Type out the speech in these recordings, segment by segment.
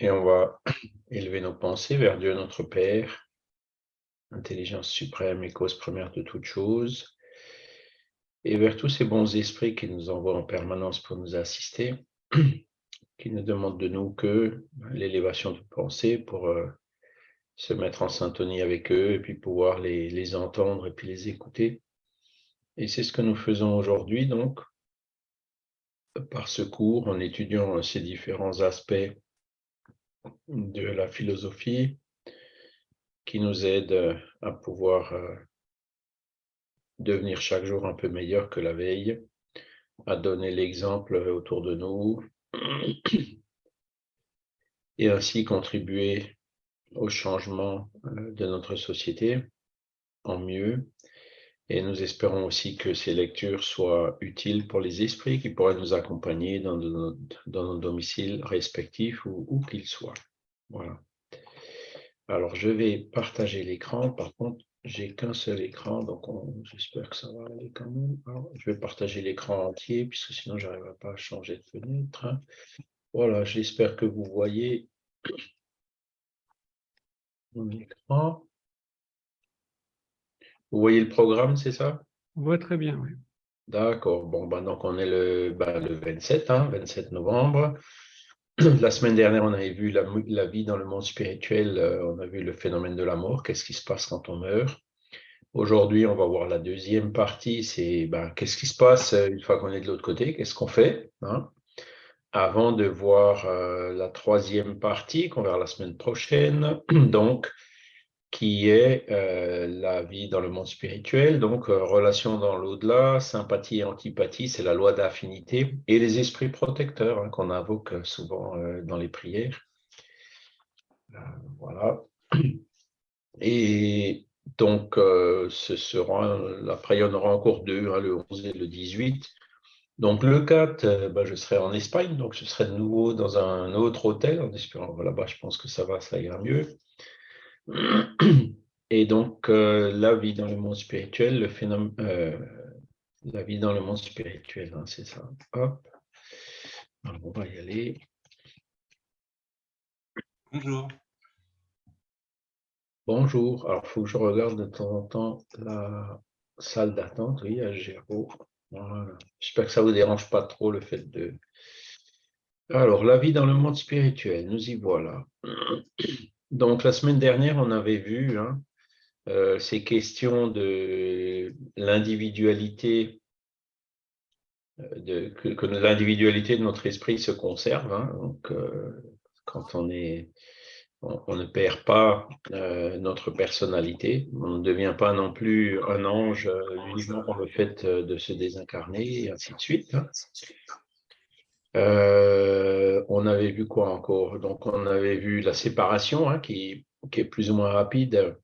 Et on va élever nos pensées vers Dieu notre Père, intelligence suprême et cause première de toutes choses, et vers tous ces bons esprits qui nous envoient en permanence pour nous assister, qui ne demandent de nous que l'élévation de pensée pour euh, se mettre en syntonie avec eux et puis pouvoir les, les entendre et puis les écouter. Et c'est ce que nous faisons aujourd'hui, donc, par ce cours, en étudiant ces différents aspects de la philosophie qui nous aident à pouvoir euh, devenir chaque jour un peu meilleur que la veille, à donner l'exemple autour de nous et ainsi contribuer au changement euh, de notre société en mieux. Et nous espérons aussi que ces lectures soient utiles pour les esprits qui pourraient nous accompagner dans, nos, domiciles respectifs ou où qu'ils soient. Voilà. Alors, je vais partager l'écran. Par contre, j'ai qu'un seul écran, donc j'espère que ça va aller quand même. je vais partager l'écran entier, puisque sinon, je n'arriverai pas à changer de fenêtre. Voilà, j'espère que vous voyez mon écran. Vous voyez le programme, c'est ça? On voit très bien, oui. D'accord. Bon, ben, donc on est le, ben, le 27, 27 hein, novembre. La semaine dernière, on avait vu la, vie dans le monde spirituel, euh, on a vu le phénomène de la mort, qu'est-ce qui se passe quand on meurt? Aujourd'hui, on va voir la deuxième partie, c'est ben, qu'est-ce qui se passe euh, une fois qu'on est de l'autre côté, qu'est-ce qu'on fait hein? Avant de voir euh, la troisième partie qu'on verra la semaine prochaine, donc qui est euh, la vie dans le monde spirituel, donc euh, relation dans l'au-delà, sympathie et antipathie, c'est la loi d'affinité, et les esprits protecteurs hein, qu'on invoque souvent dans les prières. voilà. Et donc, ce sera, après, aura encore deux, hein, le 11 et le 18, donc le 4, euh, bah, je serai en Espagne, donc je serai de nouveau dans un autre hôtel, en espérant, là-bas je pense que ça va, ça ira mieux. Et donc euh, la vie dans le monde spirituel, le phénomène, euh, la vie dans le monde spirituel, hein, c'est ça. Hop. on va y aller. Bonjour. Bonjour. Alors, il faut que je regarde de temps en temps la salle d'attente. Oui, à Géraud. J'espère que ça ne vous dérange pas trop le fait de... Alors, la vie dans le monde spirituel, nous y voilà. Donc, la semaine dernière, on avait vu hein, euh, ces questions de l'individualité, euh, que, l'individualité de notre esprit se conserve. Hein. donc, euh, quand on est on, ne perd pas notre personnalité, on ne devient pas non plus un ange uniquement pour le fait de se désincarner, et ainsi de suite. Hein. On avait vu quoi encore? Donc, on avait vu la séparation hein, qui, est plus ou moins rapide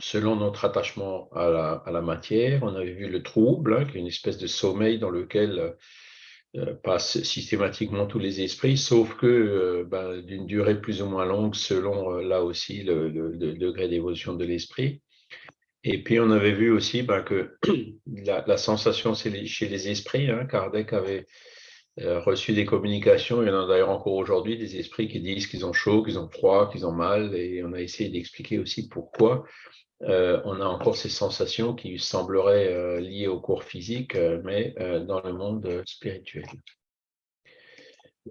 selon notre attachement à la, matière. On avait vu le trouble, hein, qui est une espèce de sommeil dans lequel euh, passe systématiquement tous les esprits, sauf que euh, ben, d'une durée plus ou moins longue selon euh, là aussi le, degré d'évolution de l'esprit. Et puis on avait vu aussi ben, que la, sensation chez les esprits, hein, Kardec avait reçu des communications, il y en a d'ailleurs encore aujourd'hui, des esprits qui disent qu'ils ont chaud, qu'ils ont froid, qu'ils ont mal, et on a essayé d'expliquer aussi pourquoi. Euh, on a encore ces sensations qui sembleraient euh, liées au corps physique, euh, mais dans le monde spirituel.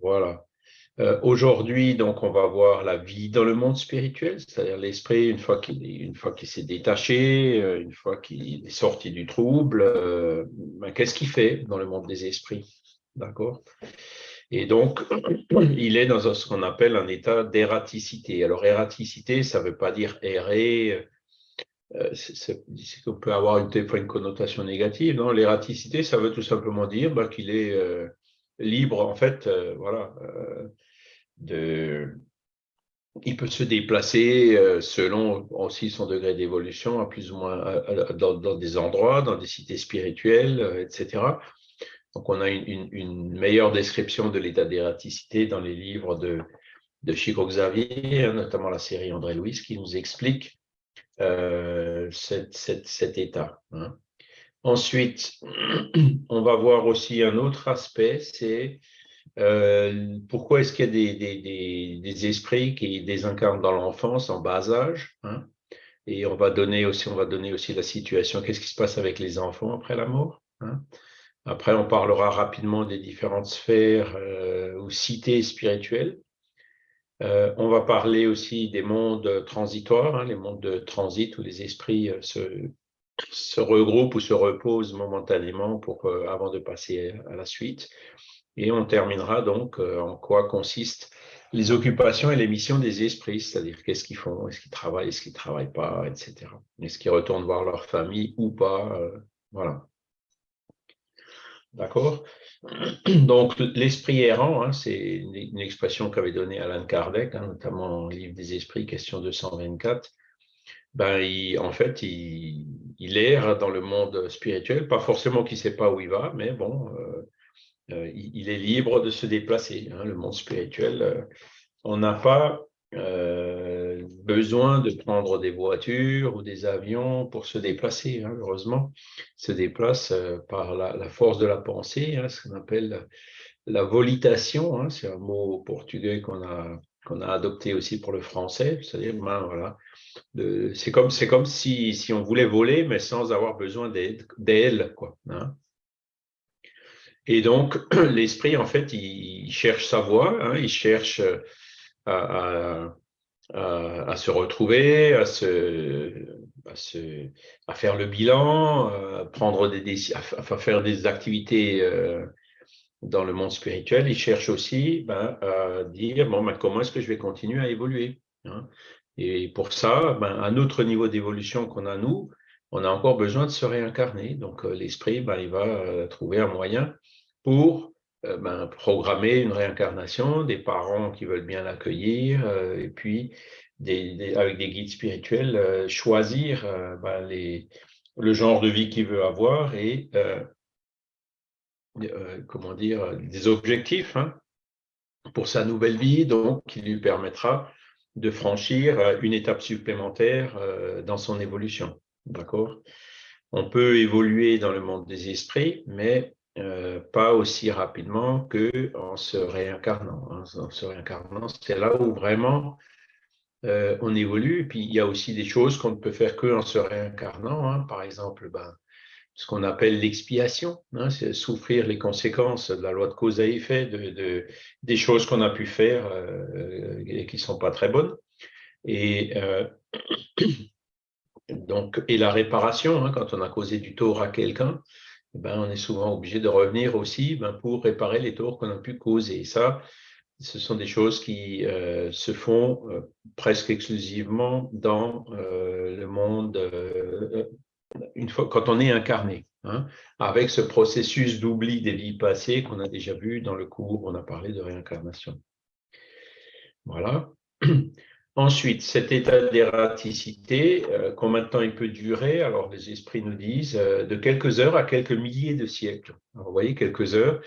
Voilà. Aujourd'hui, donc, on va voir la vie dans le monde spirituel, c'est-à-dire l'esprit, une fois qu'il s'est détaché, une fois qu'il est sorti du trouble, ben, qu'est-ce qu'il fait dans le monde des esprits? D'accord et donc, il est dans ce qu'on appelle un état d'ératicité. Alors, ératicité, ça ne veut pas dire errer, euh, c'est qu'on peut avoir une, connotation négative. Non, l'ératicité, ça veut tout simplement dire bah, qu'il est euh, libre, en fait, euh, voilà, de, il peut se déplacer selon aussi son degré d'évolution, à plus ou moins dans, des endroits, dans des cités spirituelles, etc. Donc, on a une, meilleure description de l'état d'ératicité dans les livres de, Chico Xavier, notamment la série André Louis, qui nous explique euh, cet état. Hein. Ensuite, on va voir aussi un autre aspect, c'est Euh, pourquoi est-ce qu'il y a des, esprits qui désincarnent dans l'enfance en bas âge hein? Et on va donner aussi, on va donner aussi la situation, qu'est-ce qui se passe avec les enfants après la mort hein? Après, on parlera rapidement des différentes sphères euh, ou cités spirituelles. Euh, on va parler aussi des mondes transitoires, hein, les mondes de transit où les esprits se, se regroupent ou se reposent momentanément pour, avant de passer à la suite. Et on terminera donc euh, en quoi consistent les occupations et les missions des esprits, c'est-à-dire qu'est-ce qu'ils font, est-ce qu'ils travaillent, est-ce qu'ils ne travaillent pas, etc. Est-ce qu'ils retournent voir leur famille ou pas, euh, voilà. D'accord? Donc, l'esprit errant, hein, c'est une, expression qu'avait donnée Alan Kardec, hein, notamment dans le livre des esprits, question 224. Ben, en fait, il, erre dans le monde spirituel, pas forcément qu'il ne sait pas où il va, mais bon, euh, euh, il est libre de se déplacer. Hein, le monde spirituel, euh, on n'a pas euh, besoin de prendre des voitures ou des avions pour se déplacer. Hein, heureusement, se déplace par la, force de la pensée, hein, ce qu'on appelle la volitation. c'est un mot portugais qu'on a qu'on a adopté aussi pour le français, c'est-à-dire, ben, voilà, c'est comme, si, si, on voulait voler, mais sans avoir besoin d'aile, quoi. Et donc, l'esprit, en fait, il cherche sa voie, hein, il cherche euh, à, se retrouver, à, se, faire le bilan, à, prendre des, à faire des activités euh, dans le monde spirituel. Il cherche aussi ben, à dire, bon, ben, comment est-ce que je vais continuer à évoluer hein. Et pour ça, ben, à notre niveau d'évolution qu'on a, nous, on a encore besoin de se réincarner. Donc, euh, l'esprit, ben, il va trouver un moyen pour euh, ben, programmer une réincarnation, des parents qui veulent bien l'accueillir, euh, et puis avec des guides spirituels, euh, choisir ben, le genre de vie qu'il veut avoir et comment dire, des objectifs hein, pour sa nouvelle vie, donc qui lui permettra de franchir une étape supplémentaire dans son évolution. D'accord? On peut évoluer dans le monde des esprits, mais euh, pas aussi rapidement qu'en se réincarnant. Hein. En se réincarnant, c'est là où vraiment euh, on évolue. Et puis, il y a aussi des choses qu'on ne peut faire qu'en se réincarnant. Hein. Par exemple, ben, ce qu'on appelle l'expiation, hein, c'est souffrir les conséquences de la loi de cause à effet, de, des choses qu'on a pu faire euh, et qui ne sont pas très bonnes. Et, donc, et la réparation, quand on a causé du tort à quelqu'un, ben, on est souvent obligé de revenir aussi ben, pour réparer les torts qu'on a pu causer. ça, ce sont des choses qui euh, se font euh, presque exclusivement dans euh, le monde une fois, quand on est incarné, hein, avec ce processus d'oubli des vies passées qu'on a déjà vu dans le cours, on a parlé de réincarnation. Voilà. Ensuite, cet état d'ératicité, euh, combien de temps il peut durer Alors, les esprits nous disent euh, de quelques heures à quelques milliers de siècles. vous voyez, quelques heures,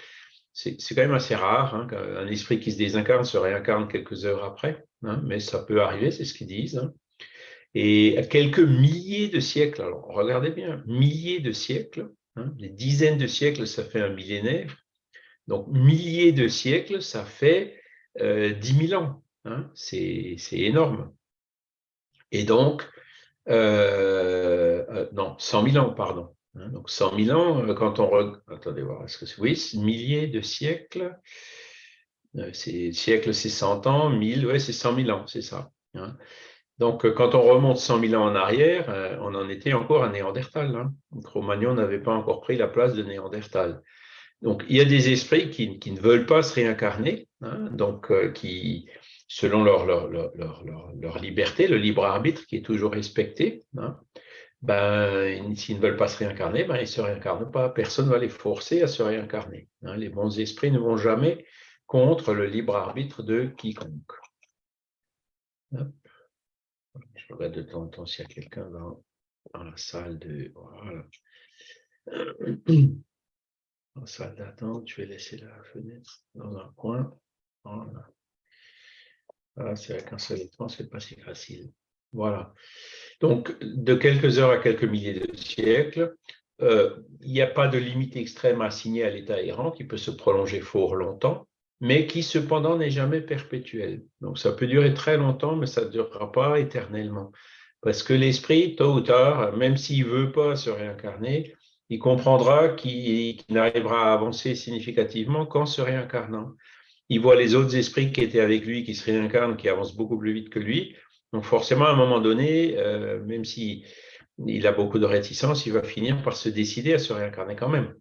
c'est quand même assez rare hein, qu'un esprit qui se désincarne se réincarne quelques heures après, hein, mais ça peut arriver, c'est ce qu'ils disent. Hein. Et quelques milliers de siècles, alors regardez bien, milliers de siècles, des dizaines de siècles, ça fait un millénaire. Donc, milliers de siècles, ça fait euh, 10 000 ans. Hein, c'est énorme. Et donc, euh, euh, non, 100 000 ans, pardon. Hein, donc 100 000 ans, euh, quand on... Attendez voir, est-ce que c'est... Oui, milliers de siècles. C'est, siècle, c'est 100 ans, 1000, ouais, c'est 100 000 ans, c'est ça. Hein. Donc, quand on remonte 100 000 ans en arrière, on en était encore à Néandertal. Hein. Cro-Magnon n'avait pas encore pris la place de Néandertal. Donc, il y a des esprits qui, qui ne veulent pas se réincarner, donc qui, selon leur, liberté, le libre arbitre qui est toujours respecté, hein, ben, s'ils ne veulent pas se réincarner, ben, ils ne se réincarnent pas. Personne ne va les forcer à se réincarner. Hein. Les bons esprits ne vont jamais contre le libre arbitre de quiconque. Je regarde de temps en temps s'il y a quelqu'un dans, dans, la salle de... Voilà. Dans la salle d'attente, je vais laisser la fenêtre dans un coin. Voilà. C'est avec un seul écran, c'est pas si facile. Voilà. Donc, de quelques heures à quelques milliers de siècles, euh, il n'y a pas de limite extrême assignée à l'état errant qui peut se prolonger fort longtemps. mais qui cependant n'est jamais perpétuel. Donc ça peut durer très longtemps, mais ça ne durera pas éternellement. Parce que l'esprit, tôt ou tard, même s'il ne veut pas se réincarner, il comprendra qu'il n'arrivera à avancer significativement qu'en se réincarnant. Il voit les autres esprits qui étaient avec lui, qui se réincarnent, qui avancent beaucoup plus vite que lui. Donc forcément, à un moment donné, euh, même s'il il a beaucoup de réticence, il va finir par se décider à se réincarner quand même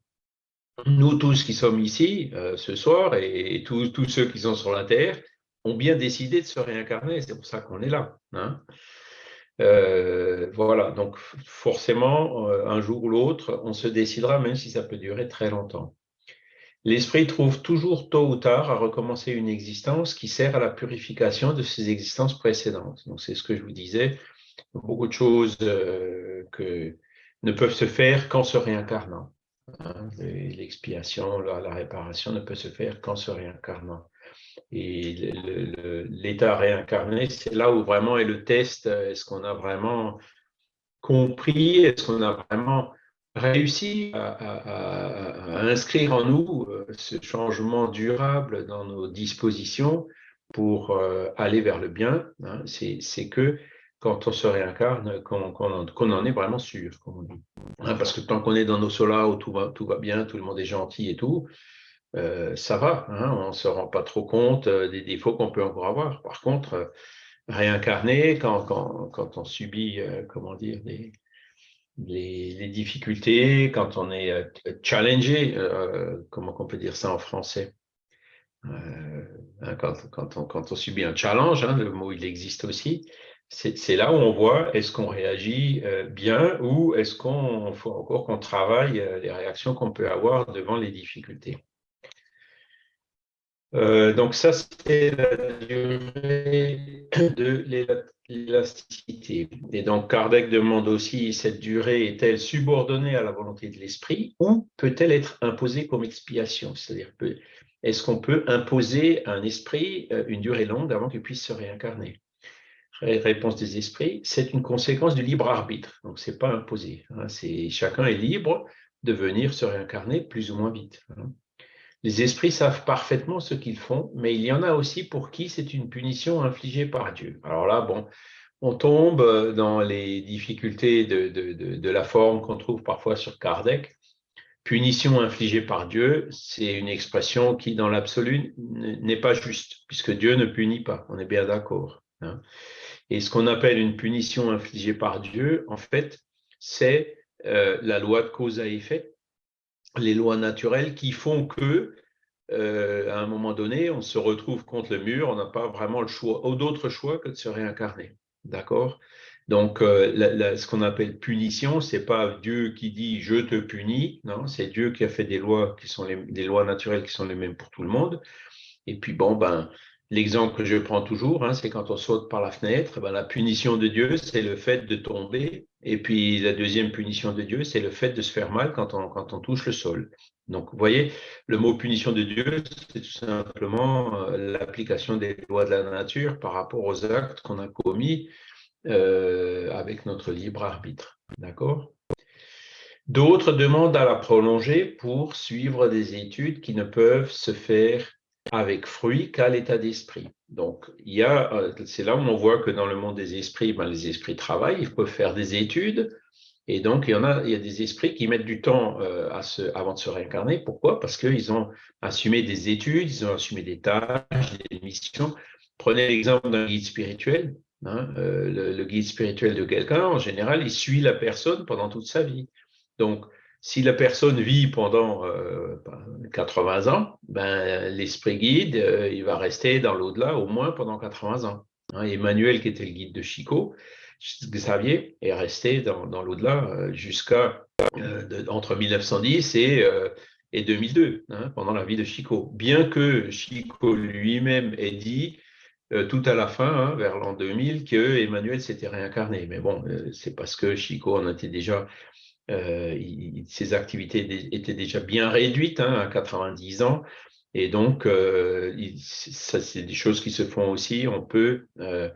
nous tous qui sommes ici euh, ce soir et, tous, ceux qui sont sur la Terre ont bien décidé de se réincarner. C'est pour ça qu'on est là. Hein. Euh, voilà, donc forcément, un jour ou l'autre, on se décidera, même si ça peut durer très longtemps. L'esprit trouve toujours tôt ou tard à recommencer une existence qui sert à la purification de ses existences précédentes. Donc c'est ce que je vous disais, beaucoup de choses que ne peuvent se faire qu'en se réincarnant. Hein, l'expiation, la, réparation ne peut se faire qu'en se réincarnant. Et l'état réincarné, c'est là où vraiment est le test. Est-ce qu'on a vraiment compris Est-ce qu'on a vraiment réussi à, inscrire en nous euh, ce changement durable dans nos dispositions pour euh, aller vers le bien hein? C'est que quand on se réincarne, qu'on en est vraiment sûr, hein, parce que tant qu'on est dans nos solas où tout va, bien, tout le monde est gentil et tout, euh, ça va, hein, on ne se rend pas trop compte des défauts qu'on peut encore avoir. Par contre, réincarner, quand, on subit, comment dire, les, difficultés, quand on est challengé, comment on peut dire ça en français? Hein, quand, quand, on, subit un challenge, le mot il existe aussi, c'est là où on voit est-ce qu'on réagit euh, bien ou est-ce qu'on faut encore qu'on travaille euh, les réactions qu'on peut avoir devant les difficultés. Euh, donc ça, c'est la durée de l'élasticité. Et donc Kardec demande aussi, cette durée est-elle subordonnée à la volonté de l'esprit ou peut-elle être imposée comme expiation? C'est-à-dire, est-ce qu'on peut imposer à un esprit une durée longue avant qu'il puisse se réincarner? Réponse des esprits, c'est une conséquence du libre arbitre. Donc, ce n'est pas imposé. Hein. chacun est libre de venir se réincarner plus ou moins vite. Hein. Les esprits savent parfaitement ce qu'ils font, mais il y en a aussi pour qui c'est une punition infligée par Dieu. Alors là, bon, on tombe dans les difficultés de, de la forme qu'on trouve parfois sur Kardec. Punition infligée par Dieu, c'est une expression qui, dans l'absolu, n'est pas juste, puisque Dieu ne punit pas, on est bien d'accord. Hein. Et ce qu'on appelle une punition infligée par Dieu, en fait, c'est euh, la loi de cause à effet, les lois naturelles qui font que, euh, à un moment donné, on se retrouve contre le mur, on n'a pas vraiment le choix, ou d'autre choix que de se réincarner. D'accord? Donc, euh, ce qu'on appelle punition, c'est pas Dieu qui dit je te punis, non, c'est Dieu qui a fait des lois qui sont des lois naturelles qui sont les mêmes pour tout le monde. Et puis, bon, ben, L'exemple que je prends toujours, hein, c'est quand on saute par la fenêtre, ben, la punition de Dieu, c'est le fait de tomber. Et puis la deuxième punition de Dieu, c'est le fait de se faire mal quand on, touche le sol. Donc, vous voyez, le mot punition de Dieu, c'est tout simplement euh, l'application des lois de la nature par rapport aux actes qu'on a commis euh, avec notre libre arbitre. D'accord? D'autres demandent à la prolonger pour suivre des études qui ne peuvent se faire avec fruit qu'à l'état d'esprit. Donc, il y a, euh, c'est là où on voit que dans le monde des esprits, ben, les esprits travaillent, ils peuvent faire des études, et donc il y en a, il y a des esprits qui mettent du temps euh, à se, avant de se réincarner. Pourquoi? Parce qu'ils ont assumé des études, ils ont assumé des tâches, des missions. Prenez l'exemple d'un guide spirituel. Hein, euh, le, le, guide spirituel de quelqu'un, en général, il suit la personne pendant toute sa vie. Donc, si la personne vit pendant 80 euh, ans, ben, l'esprit guide, euh, il va rester dans l'au-delà au moins pendant 80 ans. Hein, Emmanuel, qui était le guide de Chico, Xavier, est resté dans, l'au-delà euh, jusqu'à entre 1910 et, et 2002, hein, pendant la vie de Chico. Bien que Chico lui-même ait dit tout à la fin, hein, vers l'an 2000, que Emmanuel s'était réincarné. Mais bon, c'est parce que Chico en était déjà euh, ses activités étaient déjà bien réduites hein, à 90 ans. Et donc, euh, ça, c'est des choses qui se font aussi. On peut, euh,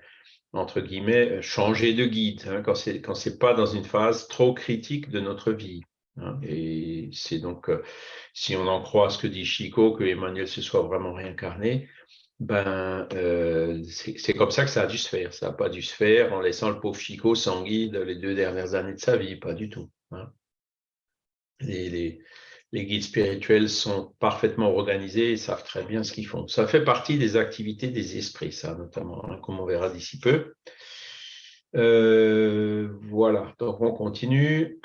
entre guillemets, changer de guide hein, quand ce n'est pas dans une phase trop critique de notre vie. Hein. et c'est donc, si on en croit ce que dit Chico, que Emmanuel se soit vraiment réincarné, ben, c'est comme ça que ça a dû se faire. Ça n'a pas dû se faire en laissant le pauvre Chico sans guide les deux dernières années de sa vie, pas du tout. Hein. les, guides spirituels sont parfaitement organisés et savent très bien ce qu'ils font. Ça fait partie des activités des esprits, ça notamment, hein, comme on verra d'ici peu. Euh, voilà, donc on continue.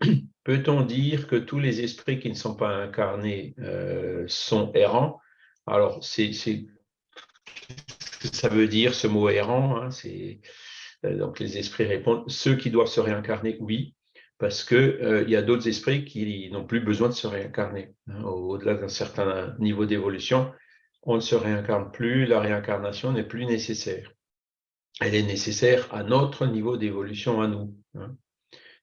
Peut-on dire que tous les esprits qui ne sont pas incarnés euh, sont errants? Alors, c'est ça veut dire ce mot errant. Hein, euh, donc les esprits répondent ceux qui doivent se réincarner, oui parce qu'il euh, y a d'autres esprits qui n'ont plus besoin de se réincarner. Hein. Au-delà d'un certain niveau d'évolution, on ne se réincarne plus, la réincarnation n'est plus nécessaire. Elle est nécessaire à notre niveau d'évolution à nous. Hein.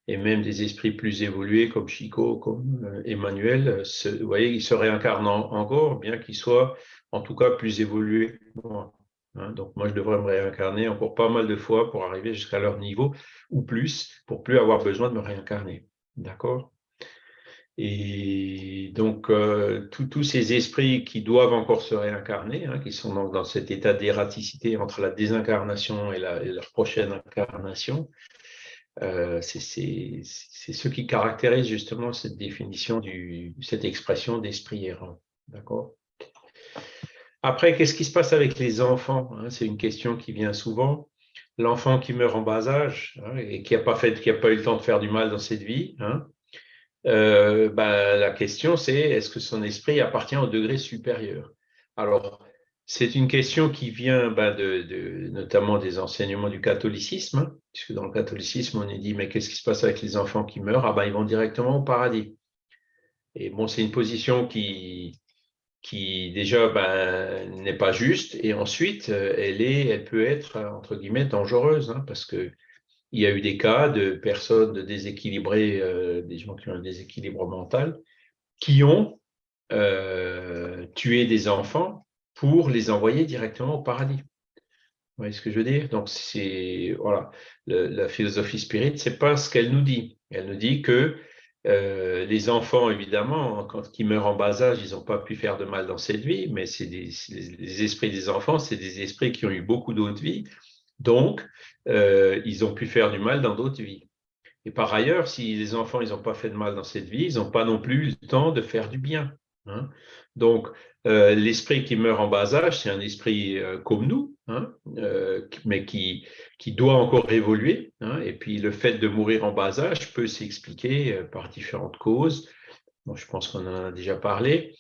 Et même des esprits plus évolués comme Chico, comme euh, Emmanuel, vous voyez, ils se réincarnent encore, bien qu'ils soient en tout cas plus évolués. Hein, donc moi, je devrais me réincarner encore pas mal de fois pour arriver jusqu'à leur niveau ou plus, pour plus avoir besoin de me réincarner. D'accord? Et donc, euh, tous ces esprits qui doivent encore se réincarner, hein, qui sont dans, cet état d'ératicité entre la désincarnation et, leur prochaine incarnation, euh, c'est ce qui caractérise justement cette définition, du, cette expression d'esprit errant. D'accord? Après, qu'est-ce qui se passe avec les enfants hein? C'est une question qui vient souvent. L'enfant qui meurt en bas âge hein, et qui n'a pas, fait, pas eu le temps de faire du mal dans cette vie, hein, euh, ben, la question c'est est-ce que son esprit appartient au degré supérieur? Alors, c'est une question qui vient ben, de, notamment des enseignements du catholicisme, puisque dans le catholicisme, on est dit, mais qu'est-ce qui se passe avec les enfants qui meurent? Ah ben, ils vont directement au paradis. Et bon, c'est une position qui, qui déjà ben, n'est pas juste, et ensuite, euh, elle, est, elle peut être, entre guillemets, dangereuse, hein, parce qu'il y a eu des cas de personnes déséquilibrées, euh, des gens qui ont un déséquilibre mental, qui ont euh, tué des enfants pour les envoyer directement au paradis. Vous voyez ce que je veux dire? Donc, c'est voilà, la philosophie spirit, c'est pas ce qu'elle nous dit. Elle nous dit que euh, les enfants, évidemment, quand ils meurent en bas âge, ils n'ont pas pu faire de mal dans cette vie, mais c'est les esprits des enfants, c'est des esprits qui ont eu beaucoup d'autres vies, donc euh, ils ont pu faire du mal dans d'autres vies. Et par ailleurs, si les enfants ils n'ont pas fait de mal dans cette vie, ils n'ont pas non plus le temps de faire du bien. Hein. Donc, euh, l'esprit qui meurt en bas âge, c'est un esprit comme nous, hein, mais qui, qui doit encore évoluer. Hein, et puis le fait de mourir en bas âge peut s'expliquer euh, par différentes causes. je pense qu'on en a déjà parlé.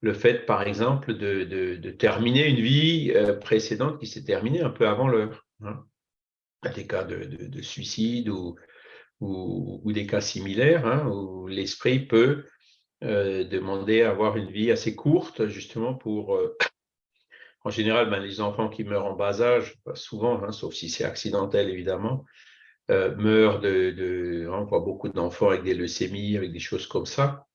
Le fait, par exemple, de, terminer une vie euh, précédente qui s'est terminée un peu avant l'heure. Hein, des cas de, suicide ou, ou, des cas similaires où l'esprit peut euh, demander à avoir une vie assez courte justement pour en général, ben, les enfants qui meurent en bas âge, souvent, hein, sauf si c'est accidentel évidemment, euh, meurent de, hein, on voit beaucoup d'enfants avec des leucémies, avec des choses comme ça,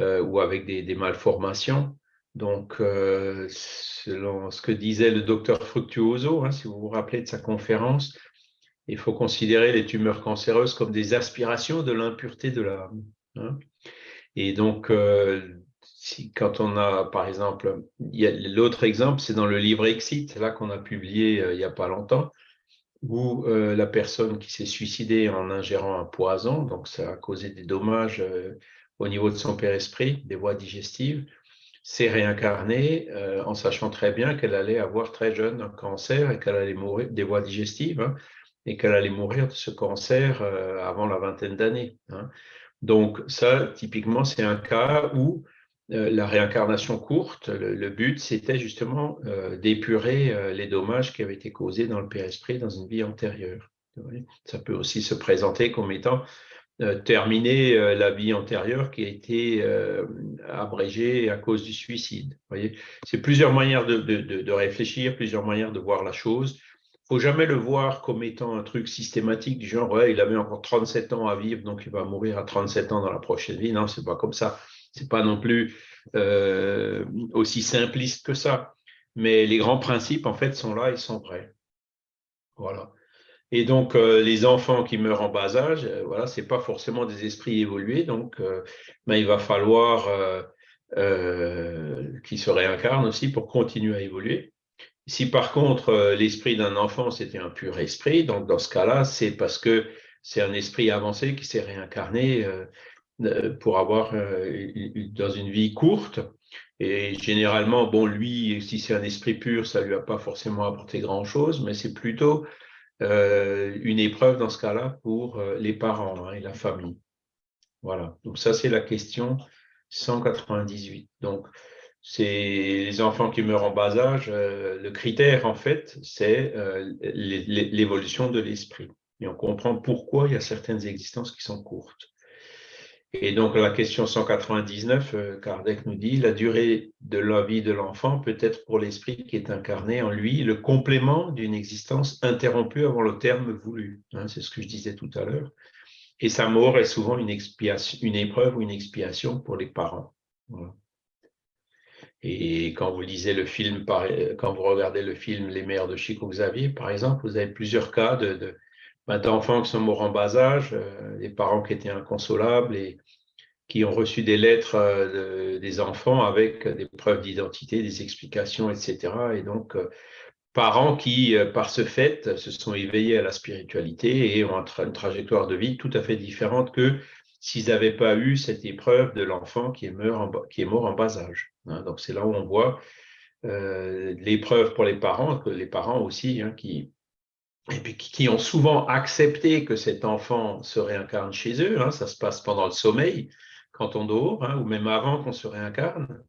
euh, ou avec des, malformations. Donc, euh, selon ce que disait le docteur Fructuoso, hein, si vous vous rappelez de sa conférence, il faut considérer les tumeurs cancéreuses comme des aspirations de l'impureté de l'âme. Et donc, quand on a, par exemple, l'autre exemple, c'est dans le livre Exit, là qu'on a publié euh, il n'y a pas longtemps, où euh, la personne qui s'est suicidée en ingérant un poison, donc ça a causé des dommages euh, au niveau de son père-esprit, des voies digestives, s'est réincarnée en sachant très bien qu'elle allait avoir très jeune un cancer et qu'elle allait mourir des voies digestives hein, et qu'elle allait mourir de ce cancer avant la vingtaine d'années. Hein. Donc ça, typiquement, c'est un cas où euh, la réincarnation courte, le, but, c'était justement euh, d'épurer euh, les dommages qui avaient été causés dans le père-esprit dans une vie antérieure. Ça peut aussi se présenter comme étant terminer la vie antérieure qui a été abrégée à cause du suicide. C'est plusieurs manières de, de, réfléchir, plusieurs manières de voir la chose. Faut jamais le voir comme étant un truc systématique du genre ouais, il avait encore 37 ans à vivre, donc il va mourir à 37 ans dans la prochaine vie. Non, c'est pas comme ça. C'est pas non plus euh, aussi simpliste que ça. Mais les grands principes, en fait, sont là, ils sont vrais. Voilà. Et donc, les enfants qui meurent en bas âge, voilà, ce n'est pas forcément des esprits évolués, donc ben, il va falloir qu'ils se réincarnent aussi pour continuer à évoluer. Si par contre, l'esprit d'un enfant, c'était un pur esprit, donc dans ce cas-là, c'est parce que c'est un esprit avancé qui s'est réincarné pour avoir dans une vie courte et généralement, bon, lui, si c'est un esprit pur, ça lui a pas forcément apporté grand-chose, mais c'est plutôt euh, une épreuve dans ce cas-là pour euh, les parents hein, et la famille. Voilà, donc ça c'est la question 198. Donc, c'est les enfants qui meurent en bas âge, euh, le critère en fait, c'est l'évolution de l'esprit. Et on comprend pourquoi il y a certaines existences qui sont courtes. Et donc, la question 199, euh, Kardec nous dit, la durée de la vie de l'enfant peut être pour l'esprit qui est incarné en lui le complément d'une existence interrompue avant le terme voulu. Hein, c'est ce que je disais tout à l'heure. Et sa mort est souvent une, expiation, une épreuve ou une expiation pour les parents. Et quand vous lisez le film, quand vous regardez le film Les mères de Chico Xavier, par exemple, vous avez plusieurs cas ben, d'enfants qui sont morts en bas âge, euh, des parents qui étaient inconsolables et qui ont reçu des lettres euh, des enfants avec des preuves d'identité, des explications, etc. Et donc, euh, parents qui, par ce fait, se sont éveillés à la spiritualité et ont une trajectoire de vie tout à fait différente que s'ils n'avaient pas eu cette épreuve de l'enfant qui est mort en bas âge. Hein. donc, c'est là où on voit l'épreuve pour les parents, que les parents aussi, hein, qui, et puis qui ont souvent accepté que cet enfant se réincarne chez eux. Hein, ça se passe pendant le sommeil, quand on dort, ou même avant qu'on se réincarne.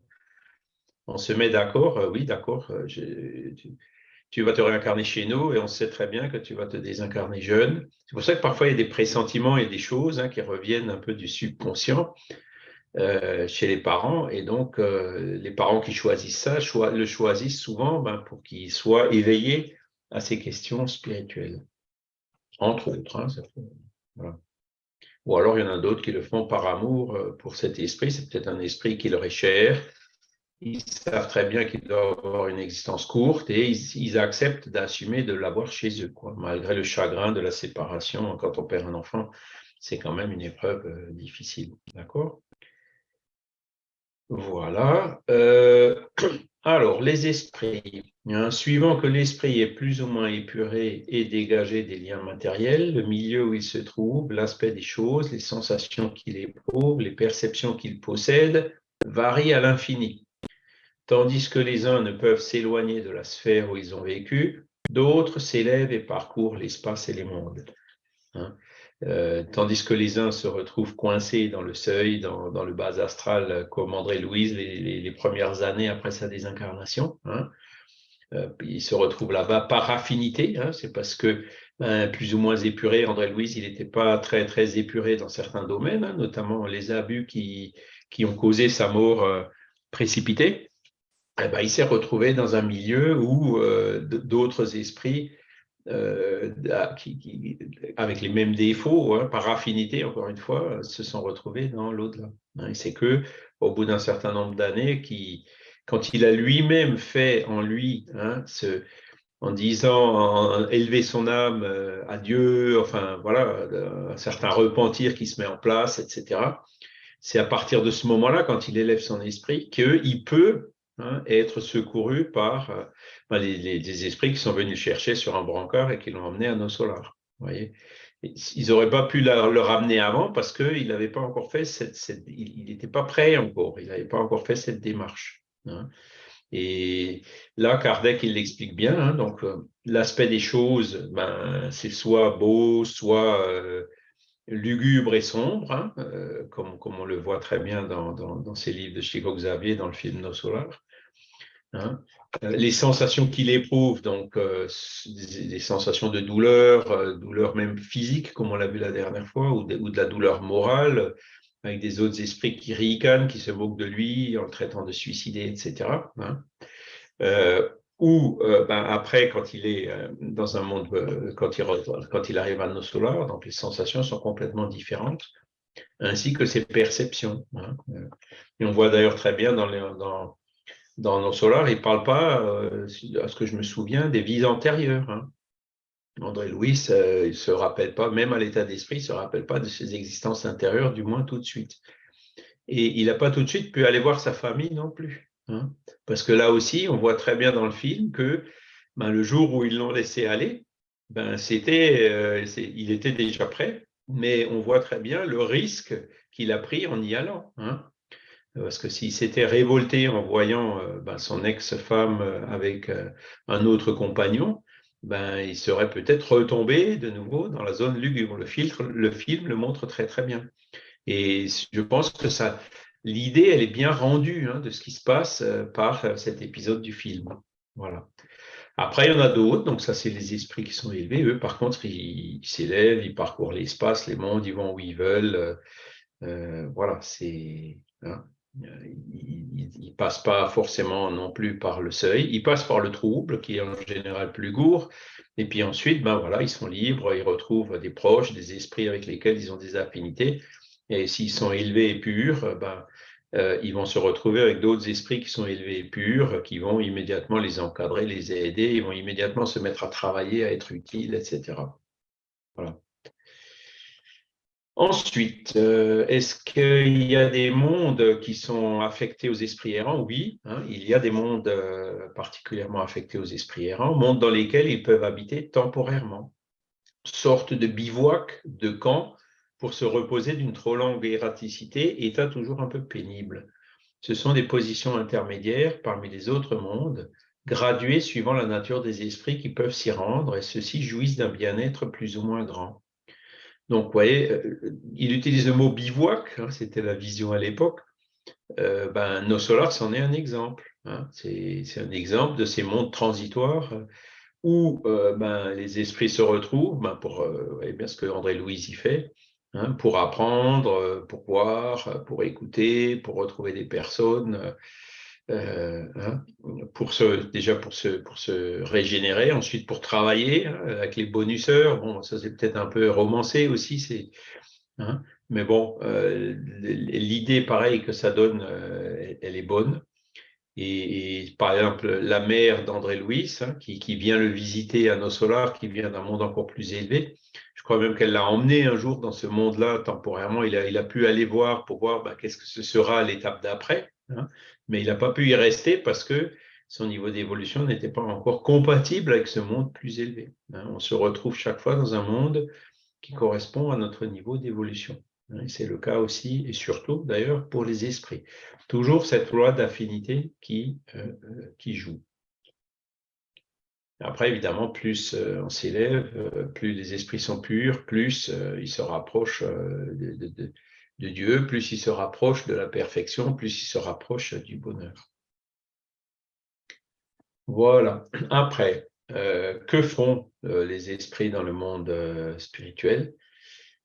On se met d'accord, euh, oui, d'accord, euh, tu, vas te réincarner chez nous et on sait très bien que tu vas te désincarner jeune. C'est pour ça que parfois il y a des pressentiments et des choses qui reviennent un peu du subconscient euh, chez les parents. Et donc, les parents qui choisissent ça le choisissent souvent ben, pour qu'ils soient éveillés à ces questions spirituelles. Entre autres. Hein, Ou alors, il y en a d'autres qui le font par amour euh, pour cet esprit. C'est peut-être un esprit qui leur est cher. Ils savent très bien qu'ils doivent avoir une existence courte et ils, acceptent d'assumer de l'avoir chez eux, malgré le chagrin de la séparation. Quand on perd un enfant, c'est quand même une épreuve euh, difficile. D'accord? Voilà. Euh, alors, les esprits. Suivant que l'esprit est plus ou moins épuré et dégagé des liens matériels, le milieu où il se trouve, l'aspect des choses, les sensations qu'il éprouve, les perceptions qu'il possède, varient à l'infini. Tandis que les uns ne peuvent s'éloigner de la sphère où ils ont vécu, d'autres s'élèvent et parcourent l'espace et les mondes. Hein. Euh, tandis que les uns se retrouvent coincés dans le seuil, dans, le bas astral, comme André Louise les, premières années après sa désincarnation. Hein. Euh, se retrouve là-bas par affinité, hein. c'est parce que ben, plus ou moins épuré, André Louise, il n'était pas très très épuré dans certains domaines, hein, notamment les abus qui, qui ont causé sa mort euh, précipitée. Eh ben, il s'est retrouvé dans un milieu où d'autres esprits euh, qui, avec les mêmes défauts, hein, par affinité, encore une fois, se sont retrouvés dans l'au-delà. Hein. c'est que au bout d'un certain nombre d'années, qui, quand il a lui-même fait en lui, hein, en disant, élever son âme euh, à Dieu, enfin voilà, un certain repentir qui se met en place, etc. C'est à partir de ce moment-là, quand il élève son esprit, qu'il peut Hein, être secouru par euh, ben, les, esprits qui sont venus chercher sur un brancard et qui l'ont emmené à nos solars. Voyez ils n'auraient pas pu le ramener avant parce qu'il n'avait pas encore fait cette, il n'était pas prêt encore, il n'avait pas encore fait cette démarche. Hein. Et là, Kardec, il l'explique bien. Hein, donc, euh, l'aspect des choses, ben, c'est soit beau, soit euh, lugubre et sombre, comme, comme, on le voit très bien dans, dans, dans livres de Chico Xavier, dans le film Nos Solars. Hein. Euh, les sensations qu'il éprouve, donc euh, des, sensations de douleur, euh, douleur même physique, comme on l'a vu la dernière fois, ou de, la douleur morale, avec des autres esprits qui ricanent, qui se moquent de lui en le traitant de suicider, etc. Hein. ou ben, après, quand il est dans un monde, quand, il, quand il arrive à nos solars, donc les sensations sont complètement différentes, ainsi que ses perceptions. Hein. Et on voit d'ailleurs très bien dans, les, dans dans nos il ne parle pas, euh, à ce que je me souviens, des vies antérieures. Hein. André Louis, il ne se rappelle pas, même à l'état d'esprit, il ne se rappelle pas de ses existences intérieures, du moins tout de suite. Et il n'a pas tout de suite pu aller voir sa famille non plus. Hein. Parce que là aussi, on voit très bien dans le film que ben, le jour où ils l'ont laissé aller, ben, euh, il était déjà prêt, mais on voit très bien le risque qu'il a pris en y allant. Hein. Parce que s'il s'était révolté en voyant euh, ben, son ex-femme euh, avec un autre compagnon, ben, il serait peut-être retombé de nouveau dans la zone lugubre. Le, filtre, le film le montre très très bien. Et je pense que ça, l'idée, elle est bien rendue hein, de ce qui se passe par cet épisode du film. Voilà. Après, il y en a d'autres, donc ça, c'est les esprits qui sont élevés. Eux, par contre, ils s'élèvent, ils parcourent l'espace, les mondes, ils vont où ils veulent. Euh, euh, voilà, c'est. Hein, ils ne passent pas forcément non plus par le seuil, ils passent par le trouble, qui est en général plus court, et puis ensuite, ben voilà, ils sont libres, ils retrouvent des proches, des esprits avec lesquels ils ont des affinités, et s'ils sont élevés et purs, ben, euh, ils vont se retrouver avec d'autres esprits qui sont élevés et purs, qui vont immédiatement les encadrer, les aider, ils vont immédiatement se mettre à travailler, à être utiles, etc. Voilà. Ensuite, euh, est-ce qu'il y a des mondes qui sont affectés aux esprits errants? Oui, hein, il y a des mondes euh, particulièrement affectés aux esprits errants, mondes dans lesquels ils peuvent habiter temporairement, sorte de bivouac, de camp, pour se reposer d'une trop longue erraticité, état toujours un peu pénible. Ce sont des positions intermédiaires parmi les autres mondes, graduées suivant la nature des esprits qui peuvent s'y rendre, et ceux-ci jouissent d'un bien-être plus ou moins grand. Donc, vous voyez, euh, il utilise le mot bivouac, hein, c'était la vision à l'époque. Euh, ben, Nos Solars c'en est un exemple. Hein. C'est un exemple de ces mondes transitoires où euh, ben, les esprits se retrouvent, ben, pour voyez bien ce que André Louise y fait, Hein, pour apprendre, pour voir, pour écouter, pour retrouver des personnes, euh, hein, pour se, déjà pour se, pour se régénérer, ensuite pour travailler hein, avec les bonuseurs. Bon, ça c'est peut-être un peu romancé aussi, c'est, mais bon, l'idée pareil que ça donne, elle, est bonne. Et, par exemple, la mère d'André Louis, qui, qui, vient le visiter à nos solars, qui vient d'un monde encore plus élevé, je crois même qu'elle l'a emmené un jour dans ce monde-là temporairement. Il a, il a, pu aller voir pour voir bah, qu'est-ce que ce sera l'étape d'après. Hein. Mais il n'a pas pu y rester parce que son niveau d'évolution n'était pas encore compatible avec ce monde plus élevé. Hein. On se retrouve chaque fois dans un monde qui correspond à notre niveau d'évolution. Hein. C'est le cas aussi, et surtout d'ailleurs, pour les esprits. Toujours cette loi d'affinité qui, euh, euh, qui joue. Après, évidemment, plus euh, on s'élève, plus les esprits sont purs, plus ils se rapprochent de, Dieu, plus ils se rapprochent de la perfection, plus ils se rapprochent du bonheur. Voilà. Après, que font les esprits dans le monde spirituel?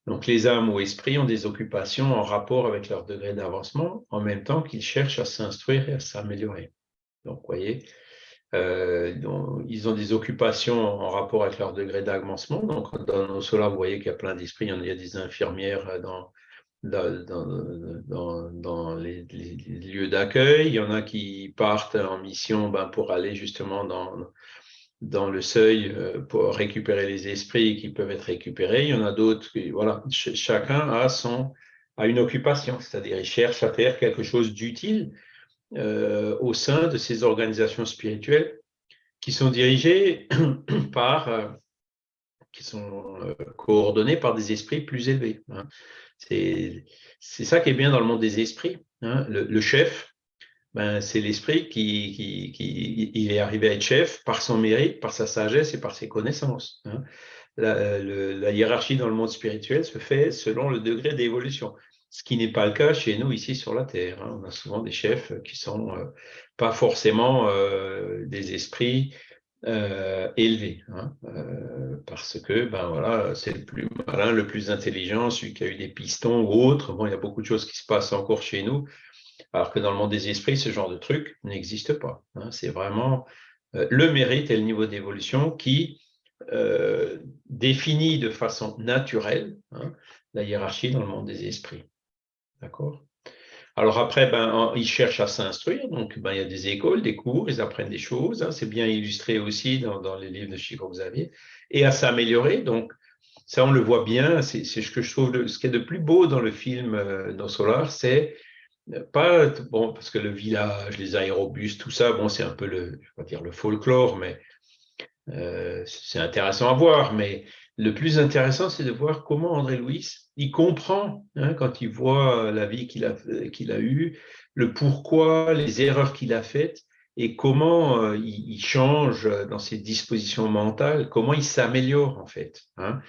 Donc, les âmes ou esprits ont des occupations en rapport avec leur degré d'avancement, en même temps qu'ils cherchent à s'instruire et à s'améliorer. Donc, vous voyez, euh, ils ont des occupations en rapport avec leur degré d'avancement. Donc, dans nos solars, vous voyez qu'il y a plein d'esprits. Il y a des infirmières dans, dans, dans, les, lieux d'accueil. Il y en a qui partent en mission ben, pour aller justement dans, dans le seuil euh, pour récupérer les esprits qui peuvent être récupérés. Il y en a d'autres qui, voilà, chacun a, son, a une occupation, c'est-à-dire il cherche à faire quelque chose d'utile euh, au sein de ces organisations spirituelles qui sont dirigées par, euh, qui sont coordonnées par des esprits plus élevés. Hein. C'est ça qui est bien dans le monde des esprits. Hein. Le, chef, ben, c'est l'esprit qui, il est arrivé à être chef par son mérite, par sa sagesse et par ses connaissances. Hein. La, la, hiérarchie dans le monde spirituel se fait selon le degré d'évolution ce qui n'est pas le cas chez nous ici sur la Terre. Hein. On a souvent des chefs qui sont euh, pas forcément euh, des esprits euh, élevés, hein. parce que ben voilà, c'est le plus malin, le plus intelligent, celui qui a eu des pistons ou autre. Bon, il y a beaucoup de choses qui se passent encore chez nous, alors que dans le monde des esprits, ce genre de truc n'existe pas. Hein. C'est vraiment le mérite et le niveau d'évolution qui définit de façon naturelle la hiérarchie dans le monde des esprits. D'accord? Alors après, ben, ils cherchent à s'instruire, donc ben, il y a des écoles, des cours, ils apprennent des choses, hein. c'est bien illustré aussi dans, les livres de Chico Xavier, et à s'améliorer. Donc ça, on le voit bien, c'est ce que je trouve, ce qui est de plus beau dans le film euh, Solar, c'est pas, bon, parce que le village, les aérobus, tout ça, bon, c'est un peu le, je dire le folklore, mais euh, c'est intéressant à voir, mais le plus intéressant, c'est de voir comment André Louis, il comprend, hein, quand il voit la vie qu'il a, eue, le pourquoi, les erreurs qu'il a faites, et comment euh, il, change dans ses dispositions mentales, comment il s'améliore en fait, hein,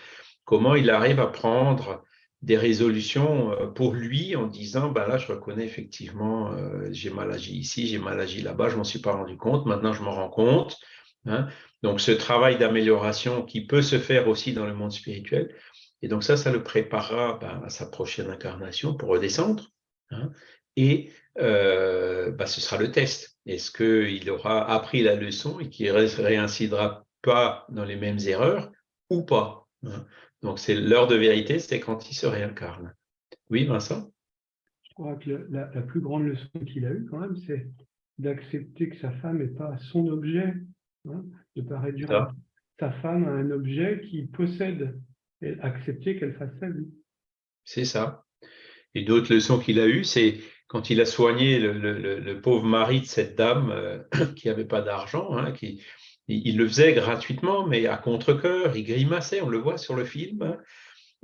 comment il arrive à prendre des résolutions euh, pour lui en disant ben là je reconnais effectivement euh, j'ai mal agi ici j'ai mal agi là-bas je m'en suis pas rendu compte maintenant je m'en rends compte hein. donc ce travail d'amélioration qui peut se faire aussi dans le monde spirituel et donc ça ça le préparera ben, à sa prochaine incarnation pour redescendre hein. et euh, ben, ce sera le test est-ce qu'il aura appris la leçon et qu'il ne réincidera pas dans les mêmes erreurs ou pas hein. Donc, c'est l'heure de vérité, c'est quand il se réincarne. Oui, Vincent? Je crois que la, plus grande leçon qu'il a eue, quand même, c'est d'accepter que sa femme n'est pas son objet, hein, de ne pas réduire sa femme à un objet qu'il possède, et accepter qu'elle fasse sa vie. C'est ça. Et d'autres leçons qu'il a eues, c'est quand il a soigné le, pauvre mari de cette dame euh, qui n'avait pas d'argent, hein, qui, il, le faisait gratuitement, mais à contre-coeur, il grimaçait, on le voit sur le film. Hein.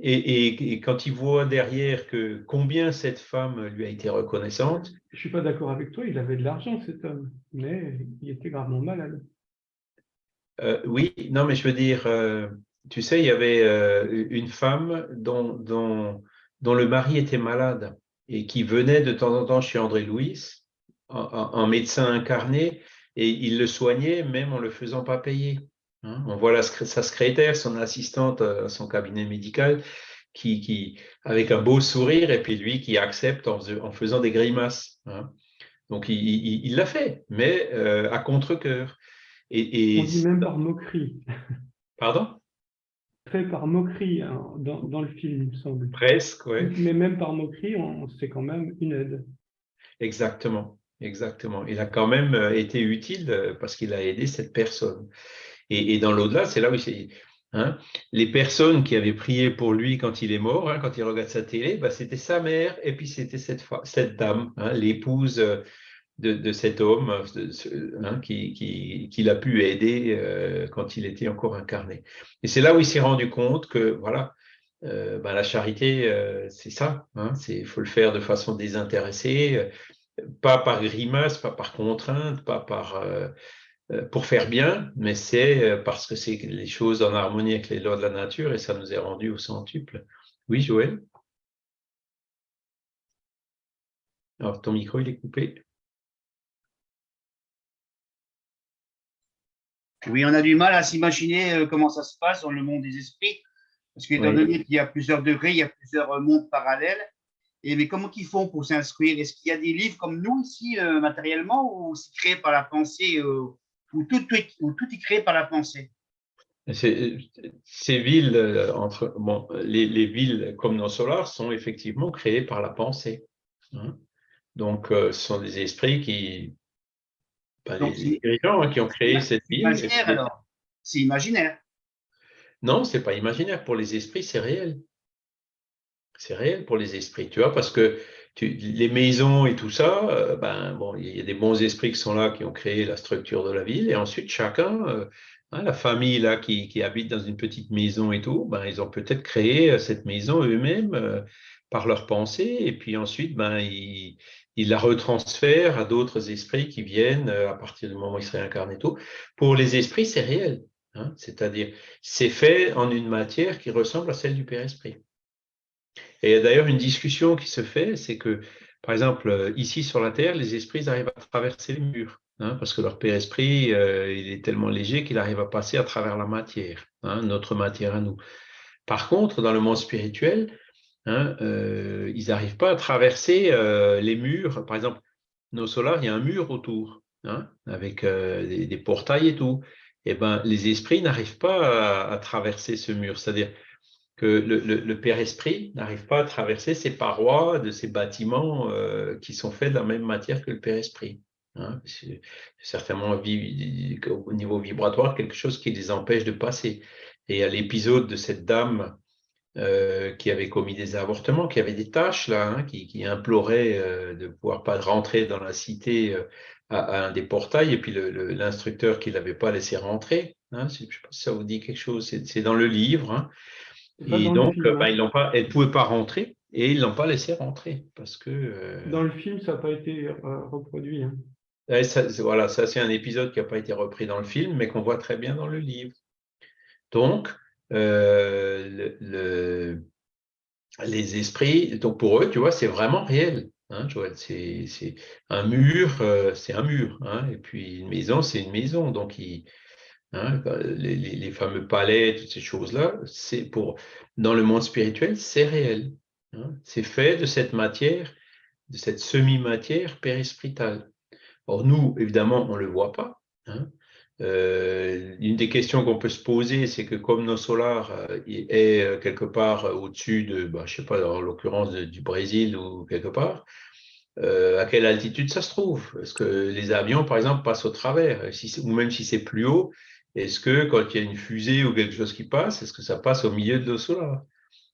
Et, quand il voit derrière que combien cette femme lui a été reconnaissante. Je ne suis pas d'accord avec toi, il avait de l'argent cet homme, mais il était gravement malade. Euh, oui, non, mais je veux dire, euh, tu sais, il y avait euh, une femme dont, le mari était malade et qui venait de temps en temps chez André Louis en médecin incarné et il le soignait même en le faisant pas payer. Hein. On voit sa secrétaire, son assistante à son cabinet médical, qui, avec un beau sourire, et puis lui qui accepte en, faisant des grimaces. Hein. Donc il l'a fait, mais à contre-coeur. Et, On dit même par moquerie. Pardon? Fait par moquerie hein, dans, le film, il me semble. Presque, oui. Mais même par moquerie, c'est quand même une aide. Exactement. Exactement. Il a quand même euh, été utile euh, parce qu'il a aidé cette personne. Et, dans l'au-delà, c'est là où c'est. Hein, les personnes qui avaient prié pour lui quand il est mort, hein, quand il regarde sa télé, bah, c'était sa mère et puis c'était cette, cette dame, hein, l'épouse euh, de, cet homme qui, qui, l'a pu aider quand il était encore incarné. Et c'est là où il s'est rendu compte que voilà, bah, la charité, c'est ça. Il faut le faire de façon désintéressée pas par grimace, pas par contrainte, pas par, euh, euh, pour faire bien, mais c'est euh, parce que c'est les choses en harmonie avec les lois de la nature et ça nous est rendu au centuple. Oui, Joël? Alors, ton micro, il est coupé. Oui, on a du mal à s'imaginer comment ça se passe dans le monde des esprits, parce qu'étant donné qu'il y a plusieurs degrés, il y a plusieurs mondes parallèles, et mais comment ils font pour s'instruire? Est-ce qu'il y a des livres comme nous ici euh, matériellement ou c'est créé par la pensée euh, ou, tout, tout, est créé par la pensée? Ces villes, euh, entre, bon, les, villes comme nos solars sont effectivement créées par la pensée. Hein. Donc, ce sont des esprits qui, pas les dirigeants hein, qui ont créé cette ville. Imaginaire alors C'est imaginaire. Non, c'est pas imaginaire. Pour les esprits, c'est réel c'est réel pour les esprits, tu vois, parce que les maisons et tout ça, euh, ben, bon, il y a des bons esprits qui sont là, qui ont créé la structure de la ville, et ensuite chacun, euh, hein, la famille là qui, habite dans une petite maison et tout, ben, ils ont peut-être créé euh, cette maison eux-mêmes par leur pensée, et puis ensuite, ben, ils, la retransfèrent à d'autres esprits qui viennent à partir du moment où ils se réincarnent et tout. Pour les esprits, c'est réel, hein, c'est-à-dire c'est fait en une matière qui ressemble à celle du Père Esprit. Et il y a d'ailleurs une discussion qui se fait, c'est que, par exemple, euh, ici sur la Terre, les esprits arrivent à traverser les murs, hein, parce que leur Père Esprit, euh, il est tellement léger qu'il arrive à passer à travers la matière, hein, notre matière à nous. Par contre, dans le monde spirituel, hein, euh, ils n'arrivent pas à traverser les murs. Par exemple, nos solars, il y a un mur autour, avec des, portails et tout. Et eh ben, les esprits n'arrivent pas à, traverser ce mur. C'est-à-dire, que le, Père Esprit n'arrive pas à traverser ces parois de ces bâtiments euh, qui sont faits de la même matière que le Père Esprit. Hein. c'est certainement au niveau vibratoire quelque chose qui les empêche de passer. Et à l'épisode de cette dame euh, qui avait commis des avortements, qui avait des tâches là, hein, qui, implorait euh, de pouvoir pas rentrer dans la cité à, un des portails, et puis l'instructeur qui l'avait pas laissé rentrer. Hein, je ne sais pas si ça vous dit quelque chose, c'est dans le livre. Et donc, bah, ils pas, elle ne pouvait pas rentrer et ils ne l'ont pas laissé rentrer. Parce que, euh, Dans le film, ça n'a pas été euh, reproduit. Hein. voilà, ça c'est un épisode qui n'a pas été repris dans le film, mais qu'on voit très bien dans le livre. Donc, euh, le, les esprits, donc pour eux, tu vois, c'est vraiment réel. Hein, c'est un mur, c'est un mur. Hein, et puis une maison, c'est une maison. Donc, Hein, les, fameux palais, toutes ces choses-là, c'est pour dans le monde spirituel, c'est réel. Hein. c'est fait de cette matière, de cette semi-matière périspritale. Or, nous, évidemment, on ne le voit pas. Euh, une des questions qu'on peut se poser, c'est que comme nos solars euh, est euh, quelque part au-dessus de, bah, je ne sais pas, en l'occurrence du Brésil ou quelque part, à quelle altitude ça se trouve? Est-ce que les avions, par exemple, passent au travers? Ou même si c'est plus haut, est-ce que quand il y a une fusée ou quelque chose qui passe, est-ce que ça passe au milieu de l'eau solaire?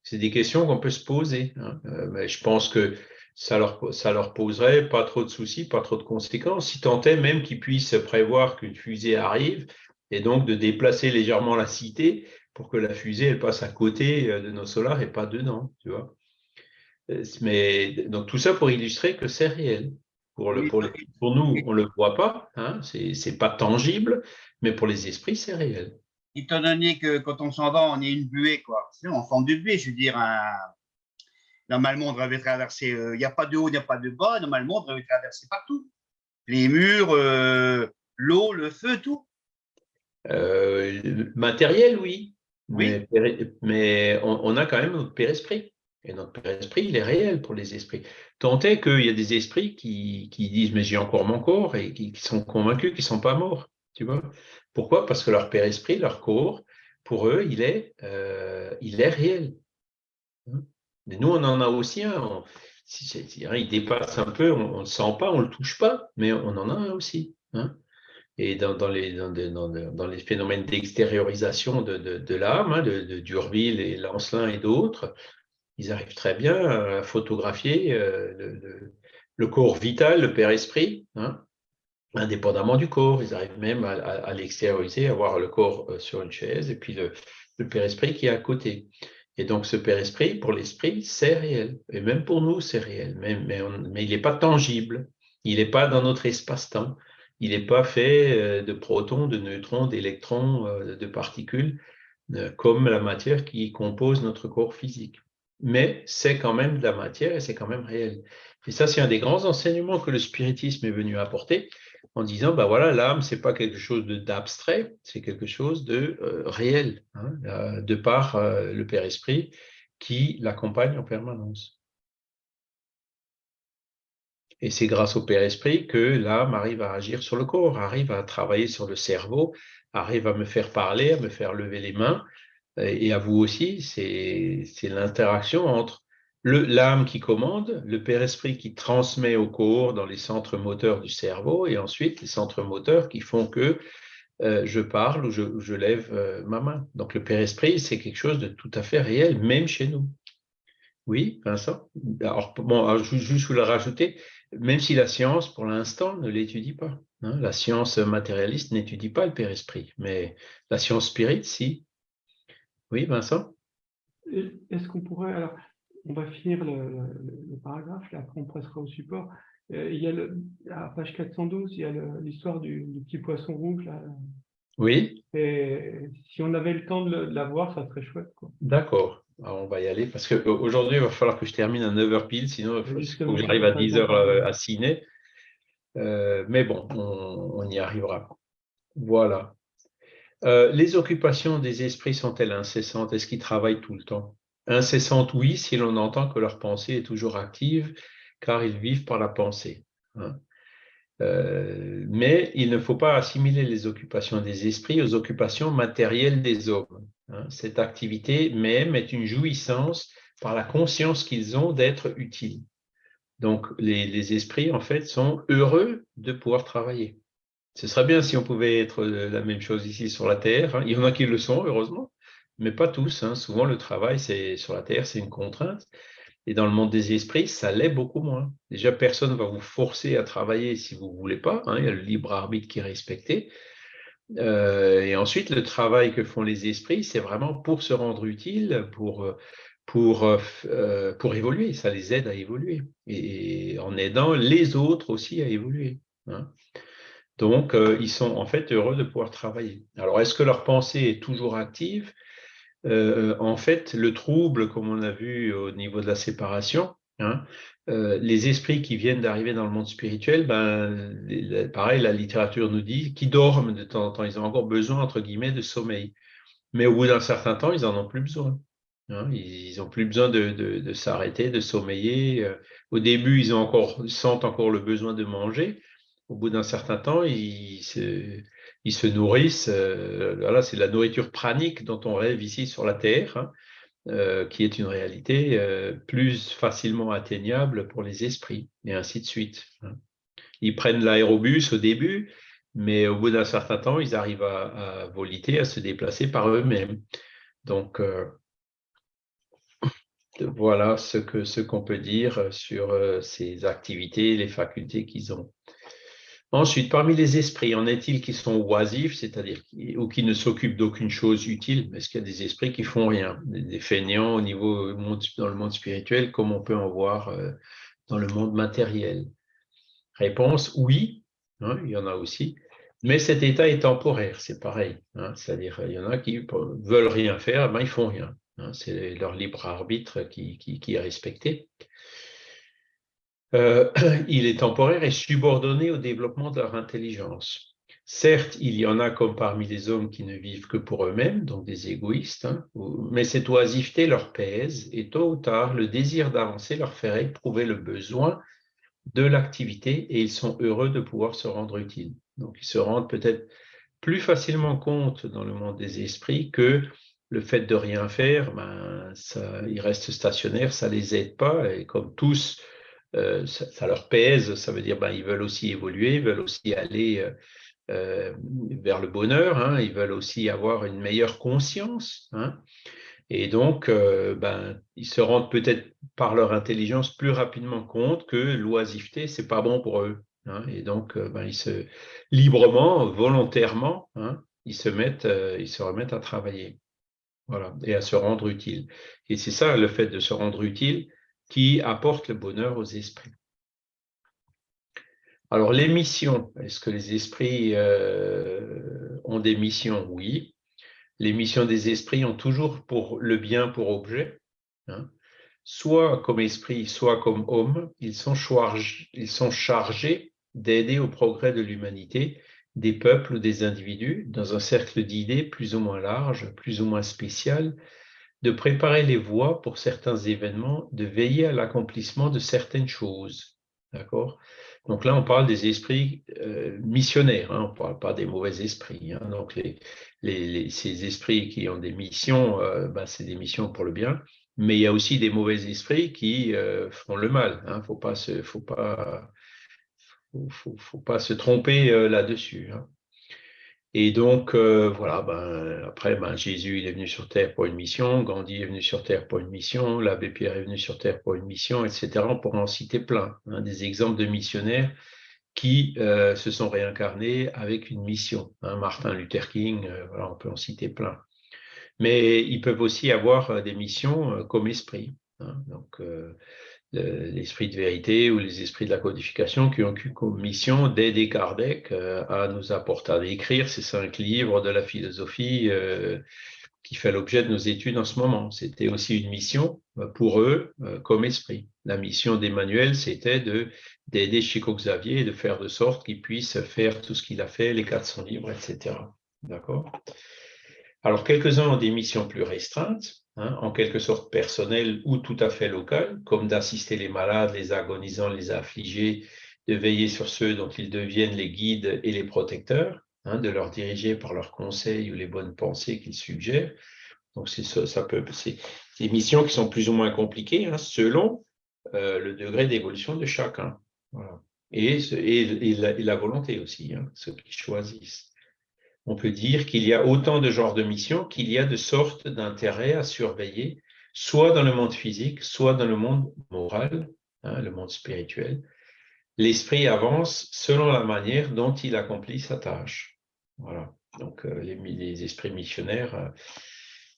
C'est des questions qu'on peut se poser. Hein. Euh, mais je pense que ça leur, ça leur poserait pas trop de soucis, pas trop de conséquences, si tant est même qu'ils puissent prévoir qu'une fusée arrive et donc de déplacer légèrement la cité pour que la fusée elle passe à côté euh, de nos solars et pas dedans, tu vois. Euh, mais donc tout ça pour illustrer que c'est réel. Pour, le, pour, pour, nous, on ne le voit pas, hein, c'est pas tangible, mais pour les esprits, c'est réel. Étant donné que quand on s'en va, on est une buée, quoi. C'est en forme de buée, je veux dire, normalement, on devrait traverser, euh, il n'y a pas de haut, il n'y a pas de bas, normalement, on devrait traverser partout. Les murs, euh, l'eau, le feu, tout. Euh, matériel, oui. oui. Mais, on, a quand même notre père-esprit. Et notre père-esprit, il est réel pour les esprits. Tant est qu'il y a des esprits qui, disent Mais j'ai encore mon corps et qui, qui sont convaincus qu'ils ne sont pas morts. Tu vois Pourquoi? Parce que leur père-esprit, leur corps, pour eux, il est, euh, il est réel. Mais nous, on en a aussi un. si, il dépasse un peu, on ne le sent pas, on ne le touche pas, mais on en a un aussi. Hein. et dans, les, phénomènes d'extériorisation de, l'âme, hein, de, Durville et Lancelin et d'autres, ils arrivent très bien à photographier euh, le, corps vital, le père-esprit, hein, indépendamment du corps. Ils arrivent même à, l'extérioriser, à voir le corps euh, sur une chaise et puis le, père-esprit qui est à côté. Et donc, ce père-esprit, pour l'esprit, c'est réel. Et même pour nous, c'est réel. Mais, il n'est pas tangible. Il n'est pas dans notre espace-temps. Il n'est pas fait euh, de protons, de neutrons, d'électrons, euh, de particules, comme la matière qui compose notre corps physique. Mais c'est quand même de la matière et c'est quand même réel. Et ça, c'est un des grands enseignements que le spiritisme est venu apporter, en disant, ben voilà, l'âme, c'est pas quelque chose d'abstrait, c'est quelque chose de euh, réel, hein, de par euh, le Père Esprit qui l'accompagne en permanence. Et c'est grâce au Père Esprit que l'âme arrive à agir sur le corps, arrive à travailler sur le cerveau, arrive à me faire parler, à me faire lever les mains, et à vous aussi, c'est l'interaction entre l'âme qui commande, le Père-Esprit qui transmet au corps dans les centres moteurs du cerveau, et ensuite les centres moteurs qui font que euh, je parle ou je, lève euh, ma main. Donc le Père-Esprit, c'est quelque chose de tout à fait réel, même chez nous. Oui, Vincent? Alors, bon, juste vous le rajouter, même si la science, pour l'instant, ne l'étudie pas. Hein, la science matérialiste n'étudie pas le Père-Esprit, mais la science spirit, si. Oui, Vincent? Est-ce qu'on pourrait, alors, on va finir le, paragraphe, là, après on pressera au support. Euh, il y a le, à page 412, il y a l'histoire du, petit poisson rouge. Là. Oui. Et si on avait le temps de, la voir, ça serait chouette. D'accord. on va y aller parce qu'aujourd'hui, il va falloir que je termine à 9h pile, sinon il faut, que j'arrive à 10h euh, à ciné. Euh, mais bon, on, y arrivera. Voilà. les occupations des esprits sont-elles incessantes? Est-ce qu'ils travaillent tout le temps? Incessante, oui, si l'on entend que leur pensée est toujours active, car ils vivent par la pensée. Hein. Euh, mais il ne faut pas assimiler les occupations des esprits aux occupations matérielles des hommes. Hein. Cette activité même est une jouissance par la conscience qu'ils ont d'être utiles. Donc, les, esprits, en fait, sont heureux de pouvoir travailler. Ce serait bien si on pouvait être la même chose ici sur la Terre. Hein. Il y en a qui le sont, heureusement, mais pas tous. Hein. Souvent, le travail sur la Terre, c'est une contrainte. Et dans le monde des esprits, ça l'est beaucoup moins. Déjà, personne ne va vous forcer à travailler si vous ne voulez pas. Hein. Il y a le libre arbitre qui est respecté. Euh, et ensuite, le travail que font les esprits, c'est vraiment pour se rendre utile, pour, pour, euh, pour évoluer. Ça les aide à évoluer. Et en aidant les autres aussi à évoluer. Hein. Donc, euh, ils sont en fait heureux de pouvoir travailler. Alors, est-ce que leur pensée est toujours active? En fait, le trouble, comme on a vu au niveau de la séparation, hein, euh, les esprits qui viennent d'arriver dans le monde spirituel, ben, pareil, la littérature nous dit qu'ils dorment de temps en temps. Ils ont encore besoin, entre guillemets, de sommeil. Mais au bout d'un certain temps, ils n'en ont plus besoin. Hein. ils n'ont plus besoin de, s'arrêter, de sommeiller. Euh, au début, ils, ont encore, sentent encore le besoin de manger. Au bout d'un certain temps, ils se, nourrissent. Euh, voilà, c'est la nourriture pranique dont on rêve ici sur la Terre. Hein. Euh, qui est une réalité euh, plus facilement atteignable pour les esprits, et ainsi de suite. Hein. Ils prennent l'aérobus au début, mais au bout d'un certain temps, ils arrivent à, voliter, à se déplacer par eux-mêmes. Donc, voilà ce qu'on peut dire sur ces activités, les facultés qu'ils ont. Ensuite, parmi les esprits, en est-il qui sont oisifs, c'est-à-dire ou qui ne s'occupent d'aucune chose utile Est-ce qu'il y a des esprits qui font rien, des fainéants au niveau dans le monde spirituel, comme on peut en voir euh, dans le monde matériel? Réponse oui, hein, il y en a aussi. Mais cet état est temporaire, c'est pareil. Hein, c'est-à-dire, il y en a qui veulent rien faire, ben ils font rien. Hein, c'est leur libre arbitre qui est respecté. Euh, il est temporaire et subordonné au développement de leur intelligence. Certes, il y en a comme parmi les hommes qui ne vivent que pour eux-mêmes, donc des égoïstes, hein, mais cette oisiveté leur pèse et tôt ou tard, le désir d'avancer leur ferait éprouver le besoin de l'activité et ils sont heureux de pouvoir se rendre utiles. Donc, ils se rendent peut-être plus facilement compte dans le monde des esprits que le fait de rien faire, ben, ça, ils restent stationnaires, ça ne les aide pas et comme tous, euh, ça, leur pèse, ça veut dire ben, ils veulent aussi évoluer, ils veulent aussi aller euh, euh, vers le bonheur, hein, ils veulent aussi avoir une meilleure conscience. Hein. et donc, ben, ils se rendent peut-être par leur intelligence plus rapidement compte que l'oisiveté, c'est pas bon pour eux. Hein. et donc, ben, ils se librement, volontairement, ils se ils se remettent à travailler. Voilà, et à se rendre utile. Et c'est ça le fait de se rendre utile, qui apporte le bonheur aux esprits. Alors, les missions, est-ce que les esprits euh, ont des missions? Oui. Les missions des esprits ont toujours pour le bien pour objet. Hein. Soit comme esprit, soit comme homme, ils sont, ils sont chargés d'aider au progrès de l'humanité, des peuples ou des individus, dans un cercle d'idées plus ou moins large, plus ou moins spécial, de préparer les voies pour certains événements, de veiller à l'accomplissement de certaines choses. D'accord? Donc là, on parle des esprits euh, missionnaires, hein, on ne parle pas des mauvais esprits. Hein. Donc les, ces esprits qui ont des missions, euh, ben, c'est des missions pour le bien, mais il y a aussi des mauvais esprits qui euh, font le mal. Il hein. ne faut, faut, pas se tromper là-dessus. Et donc, euh, voilà, ben, après, ben, Jésus, est venu sur Terre pour une mission, Gandhi est venu sur Terre pour une mission, l'abbé Pierre est venu sur Terre pour une mission, etc. On pourrait en citer plein, hein, des exemples de missionnaires qui euh, se sont réincarnés avec une mission. Hein. Martin Luther King, euh, voilà, on peut en citer plein. Mais ils peuvent aussi avoir des missions comme esprit. Hein. donc, l'esprit de vérité ou les esprits de la codification qui ont eu comme mission d'aider Kardec euh, à nous apporter à écrire ces cinq livres de la philosophie euh, qui fait l'objet de nos études en ce moment. C'était aussi une mission euh, pour eux comme esprit. La mission d'Emmanuel, c'était d'aider Chico Xavier et de faire de sorte qu'il puisse faire tout ce qu'il a fait, les 400 livres, etc. D'accord? Alors, quelques-uns ont des missions plus restreintes, Hein, en quelque sorte personnel ou tout à fait local, comme d'assister les malades, les agonisants, les affligés, de veiller sur ceux dont ils deviennent les guides et les protecteurs, hein, de leur diriger par leurs conseils ou les bonnes pensées qu'ils suggèrent, Donc, c'est ça, peut, c'est des missions qui sont plus ou moins compliquées hein, selon euh, le degré d'évolution de chacun. Et, et, la, volonté aussi, ceux qui choisissent. On peut dire qu'il y a autant de genres de missions qu'il y a de sortes d'intérêts à surveiller, soit dans le monde physique, soit dans le monde moral, hein, le monde spirituel. L'esprit avance selon la manière dont il accomplit sa tâche. Voilà. Donc, euh, les, esprits missionnaires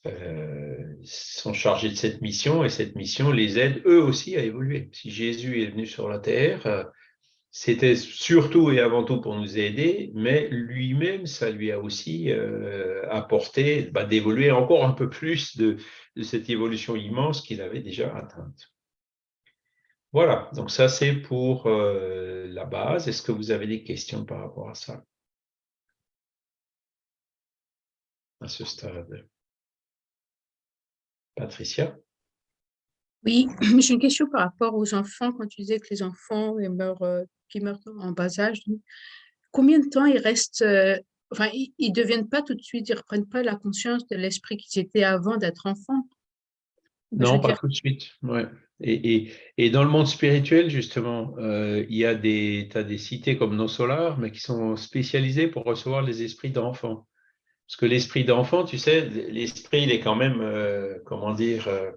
euh, euh, sont chargés de cette mission et cette mission les aide eux aussi à évoluer. Si Jésus est venu sur la terre, c'était surtout et avant tout pour nous aider, mais lui-même, ça lui a aussi euh, apporté bah, d'évoluer encore un peu plus de, cette évolution immense qu'il avait déjà atteinte. Voilà, donc ça c'est pour la base. Est-ce que vous avez des questions par rapport à ça? À ce stade Patricia? Oui, j'ai une question par rapport aux enfants. Quand tu disais que les enfants meurent, euh, qui meurent en bas âge, combien de temps ils restent, euh, enfin, ils ne deviennent pas tout de suite, ils ne reprennent pas la conscience de l'esprit qu'ils étaient avant d'être enfants? Non, pas tout de suite. Ouais. Et, et, dans le monde spirituel, justement, euh, il y a des, as des cités comme nos solars, mais qui sont spécialisées pour recevoir les esprits d'enfants. Parce que l'esprit d'enfant, tu sais, l'esprit, il est quand même, euh, comment dire, euh,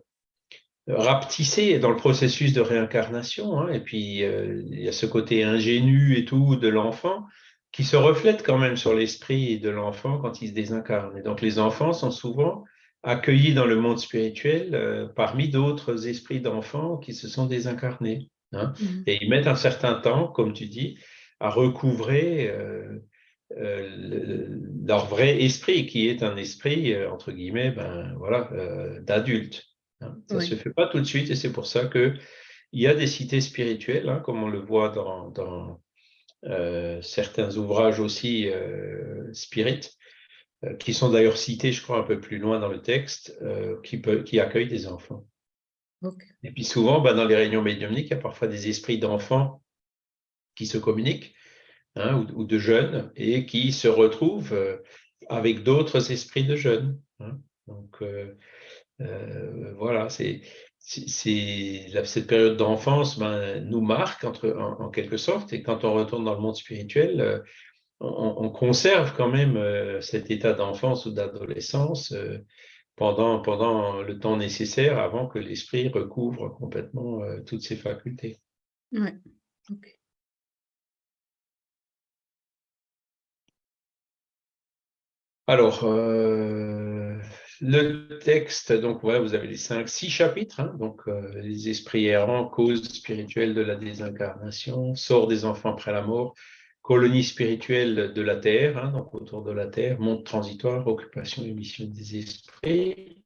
rapetissé dans le processus de réincarnation. Hein. et puis, euh, il y a ce côté ingénu et tout de l'enfant qui se reflète quand même sur l'esprit de l'enfant quand il se désincarne. Et donc, les enfants sont souvent accueillis dans le monde spirituel parmi d'autres esprits d'enfants qui se sont désincarnés. Hein. Mmh. Et ils mettent un certain temps, comme tu dis, à recouvrer euh, leur vrai esprit, qui est un esprit, euh, entre guillemets, ben, voilà, euh, d'adulte. Hein. Ça ne se fait pas tout de suite et c'est pour ça qu'il y a des cités spirituelles, hein, comme on le voit dans, dans certains ouvrages aussi spirit, qui sont d'ailleurs cités, je crois, un peu plus loin dans le texte, qui, peut, qui accueillent des enfants. Et puis souvent, ben, dans les réunions médiumniques, il y a parfois des esprits d'enfants qui se communiquent Hein, ou, de jeunes et qui se retrouvent euh, avec d'autres esprits de jeunes. Hein. Donc euh, euh, voilà, c'est cette période d'enfance ben, nous marque entre, en, quelque sorte, et quand on retourne dans le monde spirituel, on, conserve quand même cet état d'enfance ou d'adolescence pendant, pendant le temps nécessaire avant que l'esprit recouvre complètement toutes ses facultés. Oui, ok. Alors, euh, le texte, donc voilà, vous avez les cinq, six chapitres, hein. donc euh, les esprits errants, cause spirituelle de la désincarnation, sort des enfants après la mort, colonie spirituelle de la Terre, hein, donc autour de la Terre, monde transitoire, occupation et mission des esprits.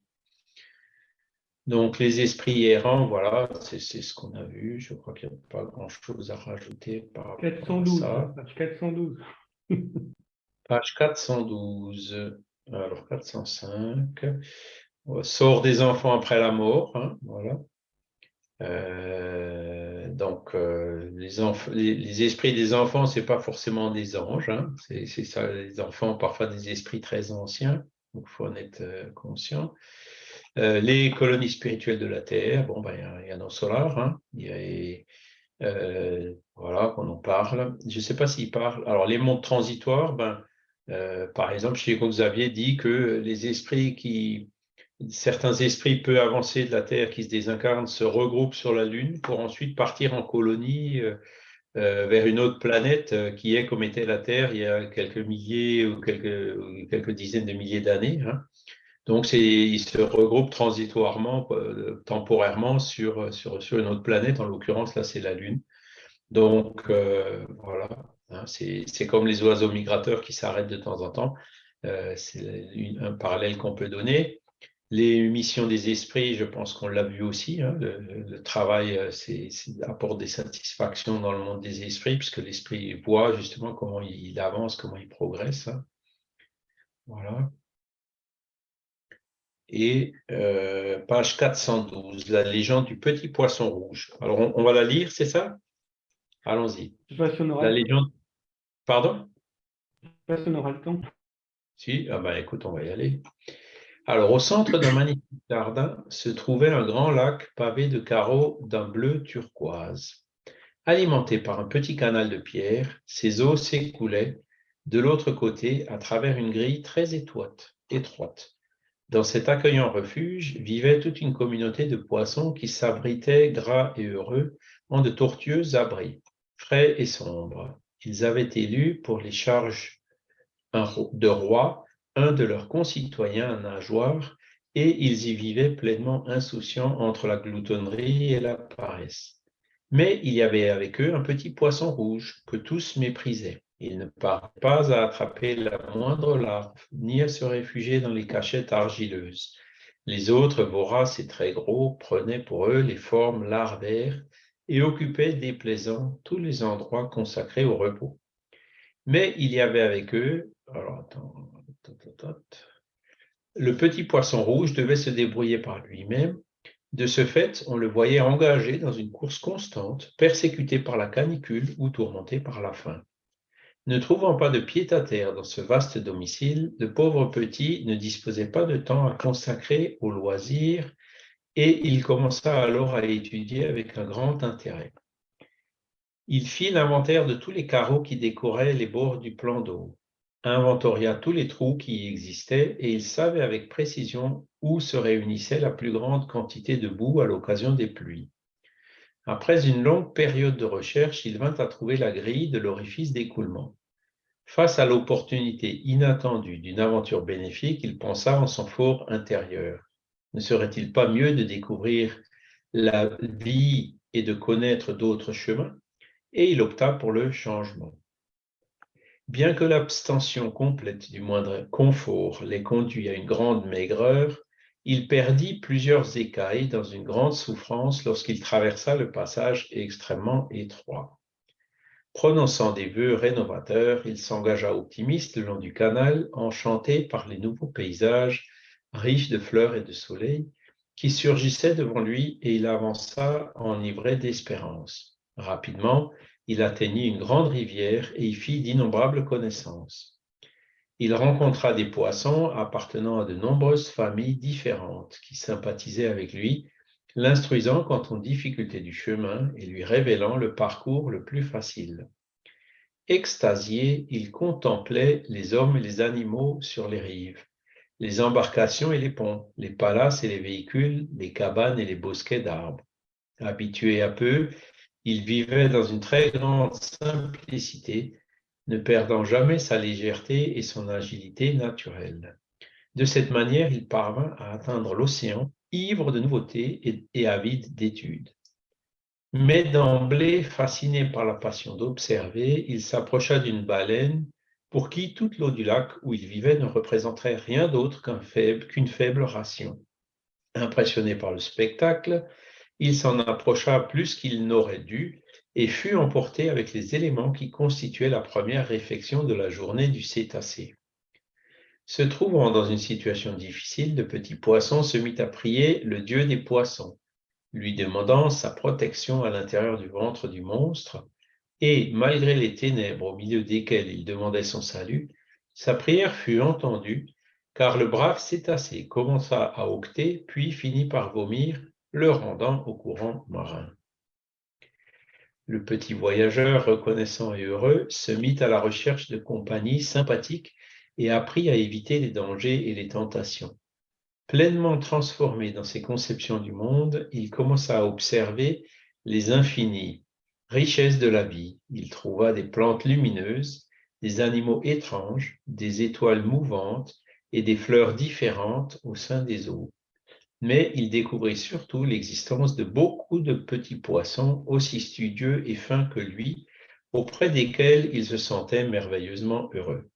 Donc les esprits errants, voilà, c'est ce qu'on a vu. Je crois qu'il n'y a pas grand-chose à rajouter par rapport 412, à ça. 412. Page 412, alors 405, sort des enfants après la mort, hein, voilà. Euh, donc, euh, les, esprits des enfants, ce n'est pas forcément des anges, hein, c'est ça, les enfants, parfois des esprits très anciens, donc il faut en être euh, conscient. les colonies spirituelles de la Terre, bon, ben, il y, a nos solars, hein, y voilà, qu'on en parle. Je ne sais pas s'ils parlent. Alors, les mondes transitoires, ben, euh, par exemple, chez Xavier dit que les esprits qui, certains esprits peu avancés de la Terre qui se désincarnent se regroupent sur la Lune pour ensuite partir en colonie euh, euh, vers une autre planète qui est comme était la Terre il y a quelques milliers ou quelques, dizaines de milliers d'années. Hein. Donc, ils se regroupent transitoirement, temporairement sur une autre planète. En l'occurrence, là, c'est la Lune. Donc, voilà. Hein, c'est comme les oiseaux migrateurs qui s'arrêtent de temps en temps. Euh, c'est un parallèle qu'on peut donner. Les missions des esprits, je pense qu'on l'a vu aussi. Hein, le, travail euh, c'est, apporte des satisfactions dans le monde des esprits, puisque l'esprit voit justement comment il, avance, comment il progresse. Hein. Voilà. Et euh, page 412, la légende du petit poisson rouge. Alors, on, va la lire, c'est ça? Allons-y. La légende Pardon? Personne n'aura le temps. Si, ah ben écoute, on va y aller. Alors, au centre d'un magnifique jardin se trouvait un grand lac pavé de carreaux d'un bleu turquoise. Alimenté par un petit canal de pierre, ses eaux s'écoulaient de l'autre côté à travers une grille très étroite. étroite. Dans cet accueillant refuge vivait toute une communauté de poissons qui s'abritaient gras et heureux en de tortueux abris, frais et sombres. Ils avaient élu pour les charges de roi un de leurs concitoyens nageoires, et ils y vivaient pleinement insouciants entre la gloutonnerie et la paresse. Mais il y avait avec eux un petit poisson rouge que tous méprisaient. Il ne part pas à attraper la moindre larve, ni à se réfugier dans les cachettes argileuses. Les autres, voraces et très gros, prenaient pour eux les formes larvaires et occupaient déplaisants tous les endroits consacrés au repos. Mais il y avait avec eux, alors attends, le petit poisson rouge devait se débrouiller par lui-même. De ce fait, on le voyait engagé dans une course constante, persécuté par la canicule ou tourmenté par la faim. Ne trouvant pas de pied-à-terre dans ce vaste domicile, le pauvre petit ne disposait pas de temps à consacrer aux loisirs et il commença alors à étudier avec un grand intérêt. Il fit l'inventaire de tous les carreaux qui décoraient les bords du plan d'eau inventoria tous les trous qui y existaient et il savait avec précision où se réunissait la plus grande quantité de boue à l'occasion des pluies. Après une longue période de recherche, il vint à trouver la grille de l'orifice d'écoulement. Face à l'opportunité inattendue d'une aventure bénéfique, il pensa en son fort intérieur. Ne serait-il pas mieux de découvrir la vie et de connaître d'autres chemins? Et il opta pour le changement. Bien que l'abstention complète du moindre confort les conduit à une grande maigreur, il perdit plusieurs écailles dans une grande souffrance lorsqu'il traversa le passage extrêmement étroit. Prononçant des vœux rénovateurs, il s'engagea optimiste le long du canal, enchanté par les nouveaux paysages riches de fleurs et de soleil qui surgissaient devant lui et il avança enivré d'espérance. Rapidement, il atteignit une grande rivière et y fit d'innombrables connaissances. Il rencontra des poissons appartenant à de nombreuses familles différentes qui sympathisaient avec lui, l'instruisant quant aux difficultés du chemin et lui révélant le parcours le plus facile. Extasié, il contemplait les hommes et les animaux sur les rives, les embarcations et les ponts, les palaces et les véhicules, les cabanes et les bosquets d'arbres. Habitué à peu, il vivait dans une très grande simplicité, ne perdant jamais sa légèreté et son agilité naturelle. De cette manière, il parvint à atteindre l'océan, ivre de nouveautés et, avide d'études. Mais d'emblée, fasciné par la passion d'observer, il s'approcha d'une baleine pour qui toute l'eau du lac où il vivait ne représenterait rien d'autre qu'une faible ration. Impressionné par le spectacle, il s'en approcha plus qu'il n'aurait dû et fut emporté avec les éléments qui constituaient la première réflexion de la journée du cétacé. Se trouvant dans une situation difficile, le petit poisson se mit à prier le dieu des poissons, lui demandant sa protection à l'intérieur du ventre du monstre, et malgré les ténèbres au milieu desquelles il demandait son salut, sa prière fut entendue, car le brave cétacé commença à octer, puis finit par vomir le rendant au courant marin. Le petit voyageur, reconnaissant et heureux, se mit à la recherche de compagnies sympathiques et apprit à éviter les dangers et les tentations. Pleinement transformé dans ses conceptions du monde, il commença à observer les infinies richesses de la vie. Il trouva des plantes lumineuses, des animaux étranges, des étoiles mouvantes et des fleurs différentes au sein des eaux mais il découvrit surtout l'existence de beaucoup de petits poissons aussi studieux et fins que lui, auprès desquels il se sentait merveilleusement heureux.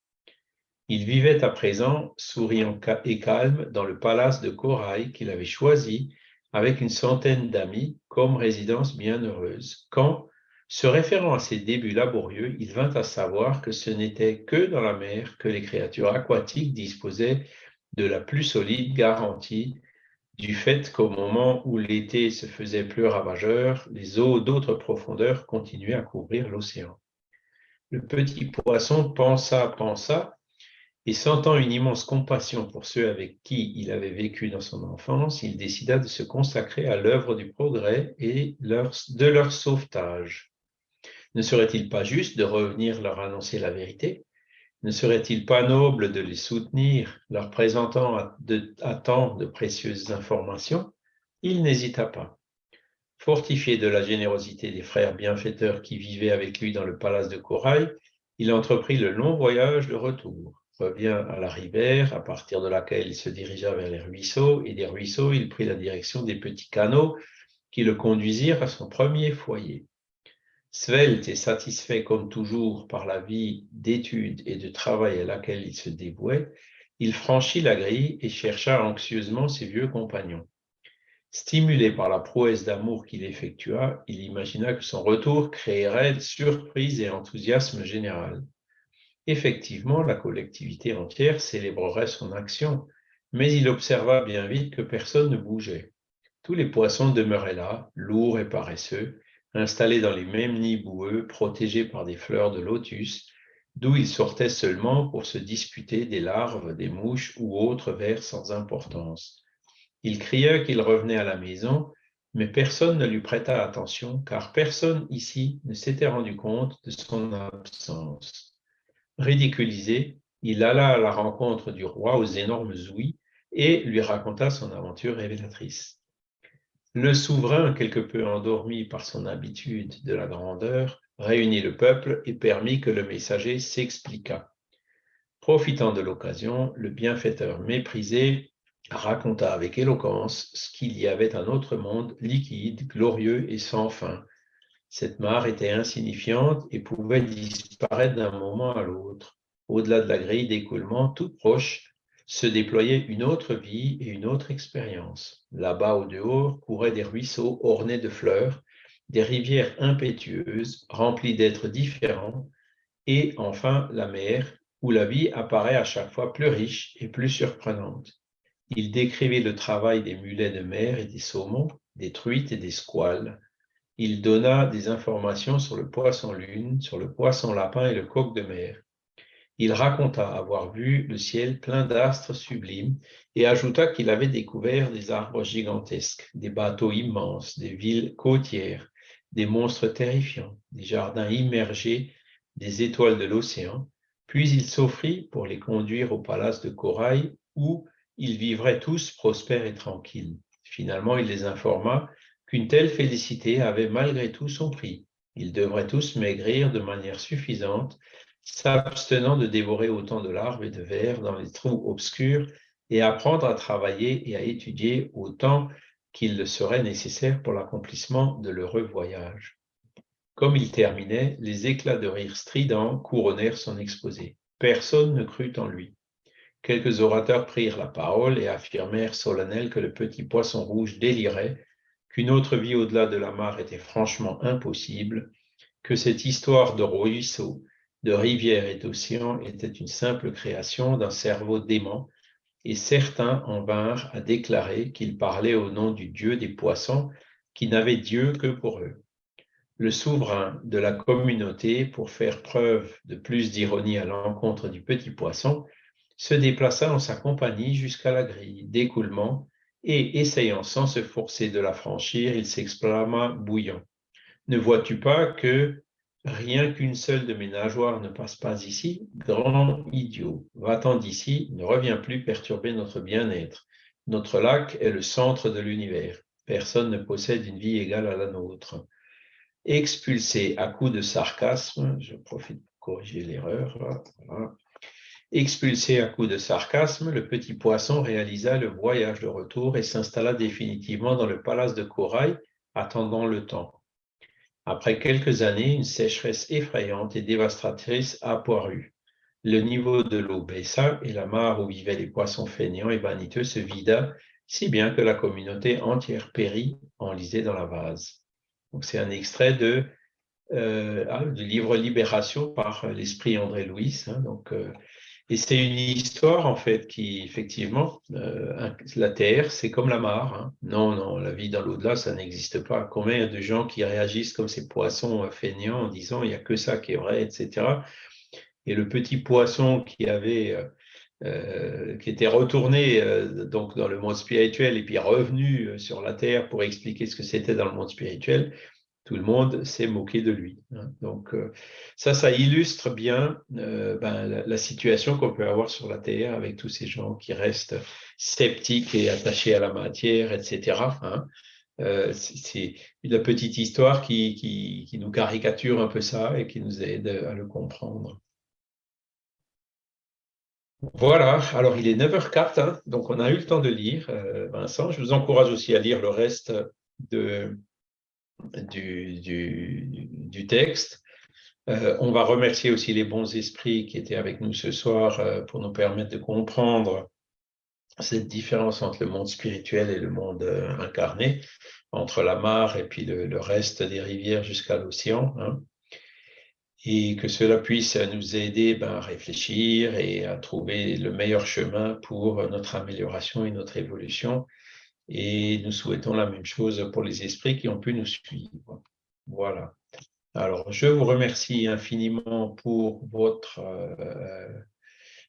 Il vivait à présent, souriant et calme, dans le palace de corail qu'il avait choisi avec une centaine d'amis comme résidence bienheureuse, quand, se référant à ses débuts laborieux, il vint à savoir que ce n'était que dans la mer que les créatures aquatiques disposaient de la plus solide garantie du fait qu'au moment où l'été se faisait plus ravageur, les eaux d'autres profondeurs continuaient à couvrir l'océan. Le petit poisson pensa, pensa, Et sentant une immense compassion pour ceux avec qui il avait vécu dans son enfance, il décida de se consacrer à l'œuvre du progrès et de leur sauvetage. Ne serait-il pas juste de revenir leur annoncer la vérité? Ne serait-il pas noble de les soutenir, leur présentant à, tant de précieuses informations? Il n'hésita pas. Fortifié de la générosité des frères bienfaiteurs qui vivaient avec lui dans le palace de Corail, il entreprit le long voyage de retour revient à la rivière, à partir de laquelle il se dirigea vers les ruisseaux, et des ruisseaux, il prit la direction des petits canaux qui le conduisirent à son premier foyer. Svelte et satisfait comme toujours par la vie d'études et de travail à laquelle il se dévouait, il franchit la grille et chercha anxieusement ses vieux compagnons. Stimulé par la prouesse d'amour qu'il effectua, il imagina que son retour créerait surprise et enthousiasme général. Effectivement, la collectivité entière célébrerait son action, mais il observa bien vite que personne ne bougeait. Tous les poissons demeuraient là, lourds et paresseux, installés dans les mêmes nids boueux, protégés par des fleurs de lotus, d'où ils sortaient seulement pour se disputer des larves, des mouches ou autres vers sans importance. Il cria qu'il revenait à la maison, mais personne ne lui prêta attention, car personne ici ne s'était rendu compte de son absence. Ridiculisé, il alla à la rencontre du roi aux énormes ouïes et lui raconta son aventure révélatrice. Le souverain, quelque peu endormi par son habitude de la grandeur, réunit le peuple et permit que le messager s'expliquât. Profitant de l'occasion, le bienfaiteur méprisé raconta avec éloquence ce qu'il y avait un autre monde liquide, glorieux et sans fin, cette mare était insignifiante et pouvait disparaître d'un moment à l'autre. Au-delà de la grille d'écoulement, toute proche, se déployait une autre vie et une autre expérience. Là-bas au dehors couraient des ruisseaux ornés de fleurs, des rivières impétueuses, remplies d'êtres différents, et enfin la mer, où la vie apparaît à chaque fois plus riche et plus surprenante. Il décrivait le travail des mulets de mer et des saumons, des truites et des squales, il donna des informations sur le poisson-lune, sur le poisson-lapin et le coq de mer. Il raconta avoir vu le ciel plein d'astres sublimes et ajouta qu'il avait découvert des arbres gigantesques, des bateaux immenses, des villes côtières, des monstres terrifiants, des jardins immergés, des étoiles de l'océan, puis il s'offrit pour les conduire au palace de Corail où ils vivraient tous prospères et tranquilles. Finalement, il les informa qu'une telle félicité avait malgré tout son prix. Ils devraient tous maigrir de manière suffisante, s'abstenant de dévorer autant de larves et de vers dans les trous obscurs et apprendre à travailler et à étudier autant qu'il le serait nécessaire pour l'accomplissement de l'heureux voyage. Comme il terminait, les éclats de rire stridents couronnèrent son exposé. Personne ne crut en lui. Quelques orateurs prirent la parole et affirmèrent solennels que le petit poisson rouge délirait qu'une autre vie au-delà de la mare était franchement impossible, que cette histoire de ruisseaux, de rivières et d'océans était une simple création d'un cerveau dément, et certains en vinrent à déclarer qu'ils parlaient au nom du Dieu des poissons, qui n'avait Dieu que pour eux. Le souverain de la communauté, pour faire preuve de plus d'ironie à l'encontre du petit poisson, se déplaça en sa compagnie jusqu'à la grille d'écoulement et essayant sans se forcer de la franchir, il s'exclama bouillant. Ne vois-tu pas que rien qu'une seule de mes nageoires ne passe pas ici Grand idiot, va-t'en d'ici, ne reviens plus perturber notre bien-être. Notre lac est le centre de l'univers. Personne ne possède une vie égale à la nôtre. Expulsé à coups de sarcasme, je profite pour corriger l'erreur, voilà, Expulsé à coups de sarcasme, le petit poisson réalisa le voyage de retour et s'installa définitivement dans le palace de Corail, attendant le temps. Après quelques années, une sécheresse effrayante et dévastatrice apparut. Le niveau de l'eau baissa et la mare où vivaient les poissons feignants et vaniteux se vida, si bien que la communauté entière périt, enlisée dans la vase. C'est un extrait de, euh, ah, du livre Libération par l'esprit André Louis. Hein, euh, et c'est une histoire, en fait, qui, effectivement, euh, la Terre, c'est comme la mare. Hein. Non, non, la vie dans l'au-delà, ça n'existe pas. Combien de gens qui réagissent comme ces poissons feignants en disant il n'y a que ça qui est vrai, etc. Et le petit poisson qui avait euh, euh, qui était retourné euh, donc dans le monde spirituel et puis revenu euh, sur la terre pour expliquer ce que c'était dans le monde spirituel, tout le monde s'est moqué de lui. hein. Donc ça, ça illustre bien ben, la, situation qu'on peut avoir sur la terre avec tous ces gens qui restent sceptiques et attachés à la matière, etc. hein. Euh, c'est la petite histoire qui, nous caricature un peu ça et qui nous aide à le comprendre. Voilà, alors il est 9h04, hein, donc on a eu le temps de lire, euh, Vincent. Je vous encourage aussi à lire le reste de, du, du, texte. Euh, on va remercier aussi les bons esprits qui étaient avec nous ce soir euh, pour nous permettre de comprendre cette différence entre le monde spirituel et le monde euh, incarné, entre la mare et puis le, le reste des rivières jusqu'à l'océan. hein et que cela puisse nous aider ben, à réfléchir et à trouver le meilleur chemin pour notre amélioration et notre évolution. Et nous souhaitons la même chose pour les esprits qui ont pu nous suivre. Voilà. Alors, je vous remercie infiniment pour votre euh,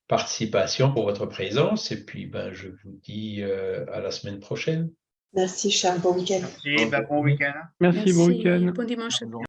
participation, pour votre présence, et puis ben, je vous dis euh, à la semaine prochaine. Merci Charles, bon week-end. Merci, bah, bon week-end. Merci, bon week-end. Bon dimanche.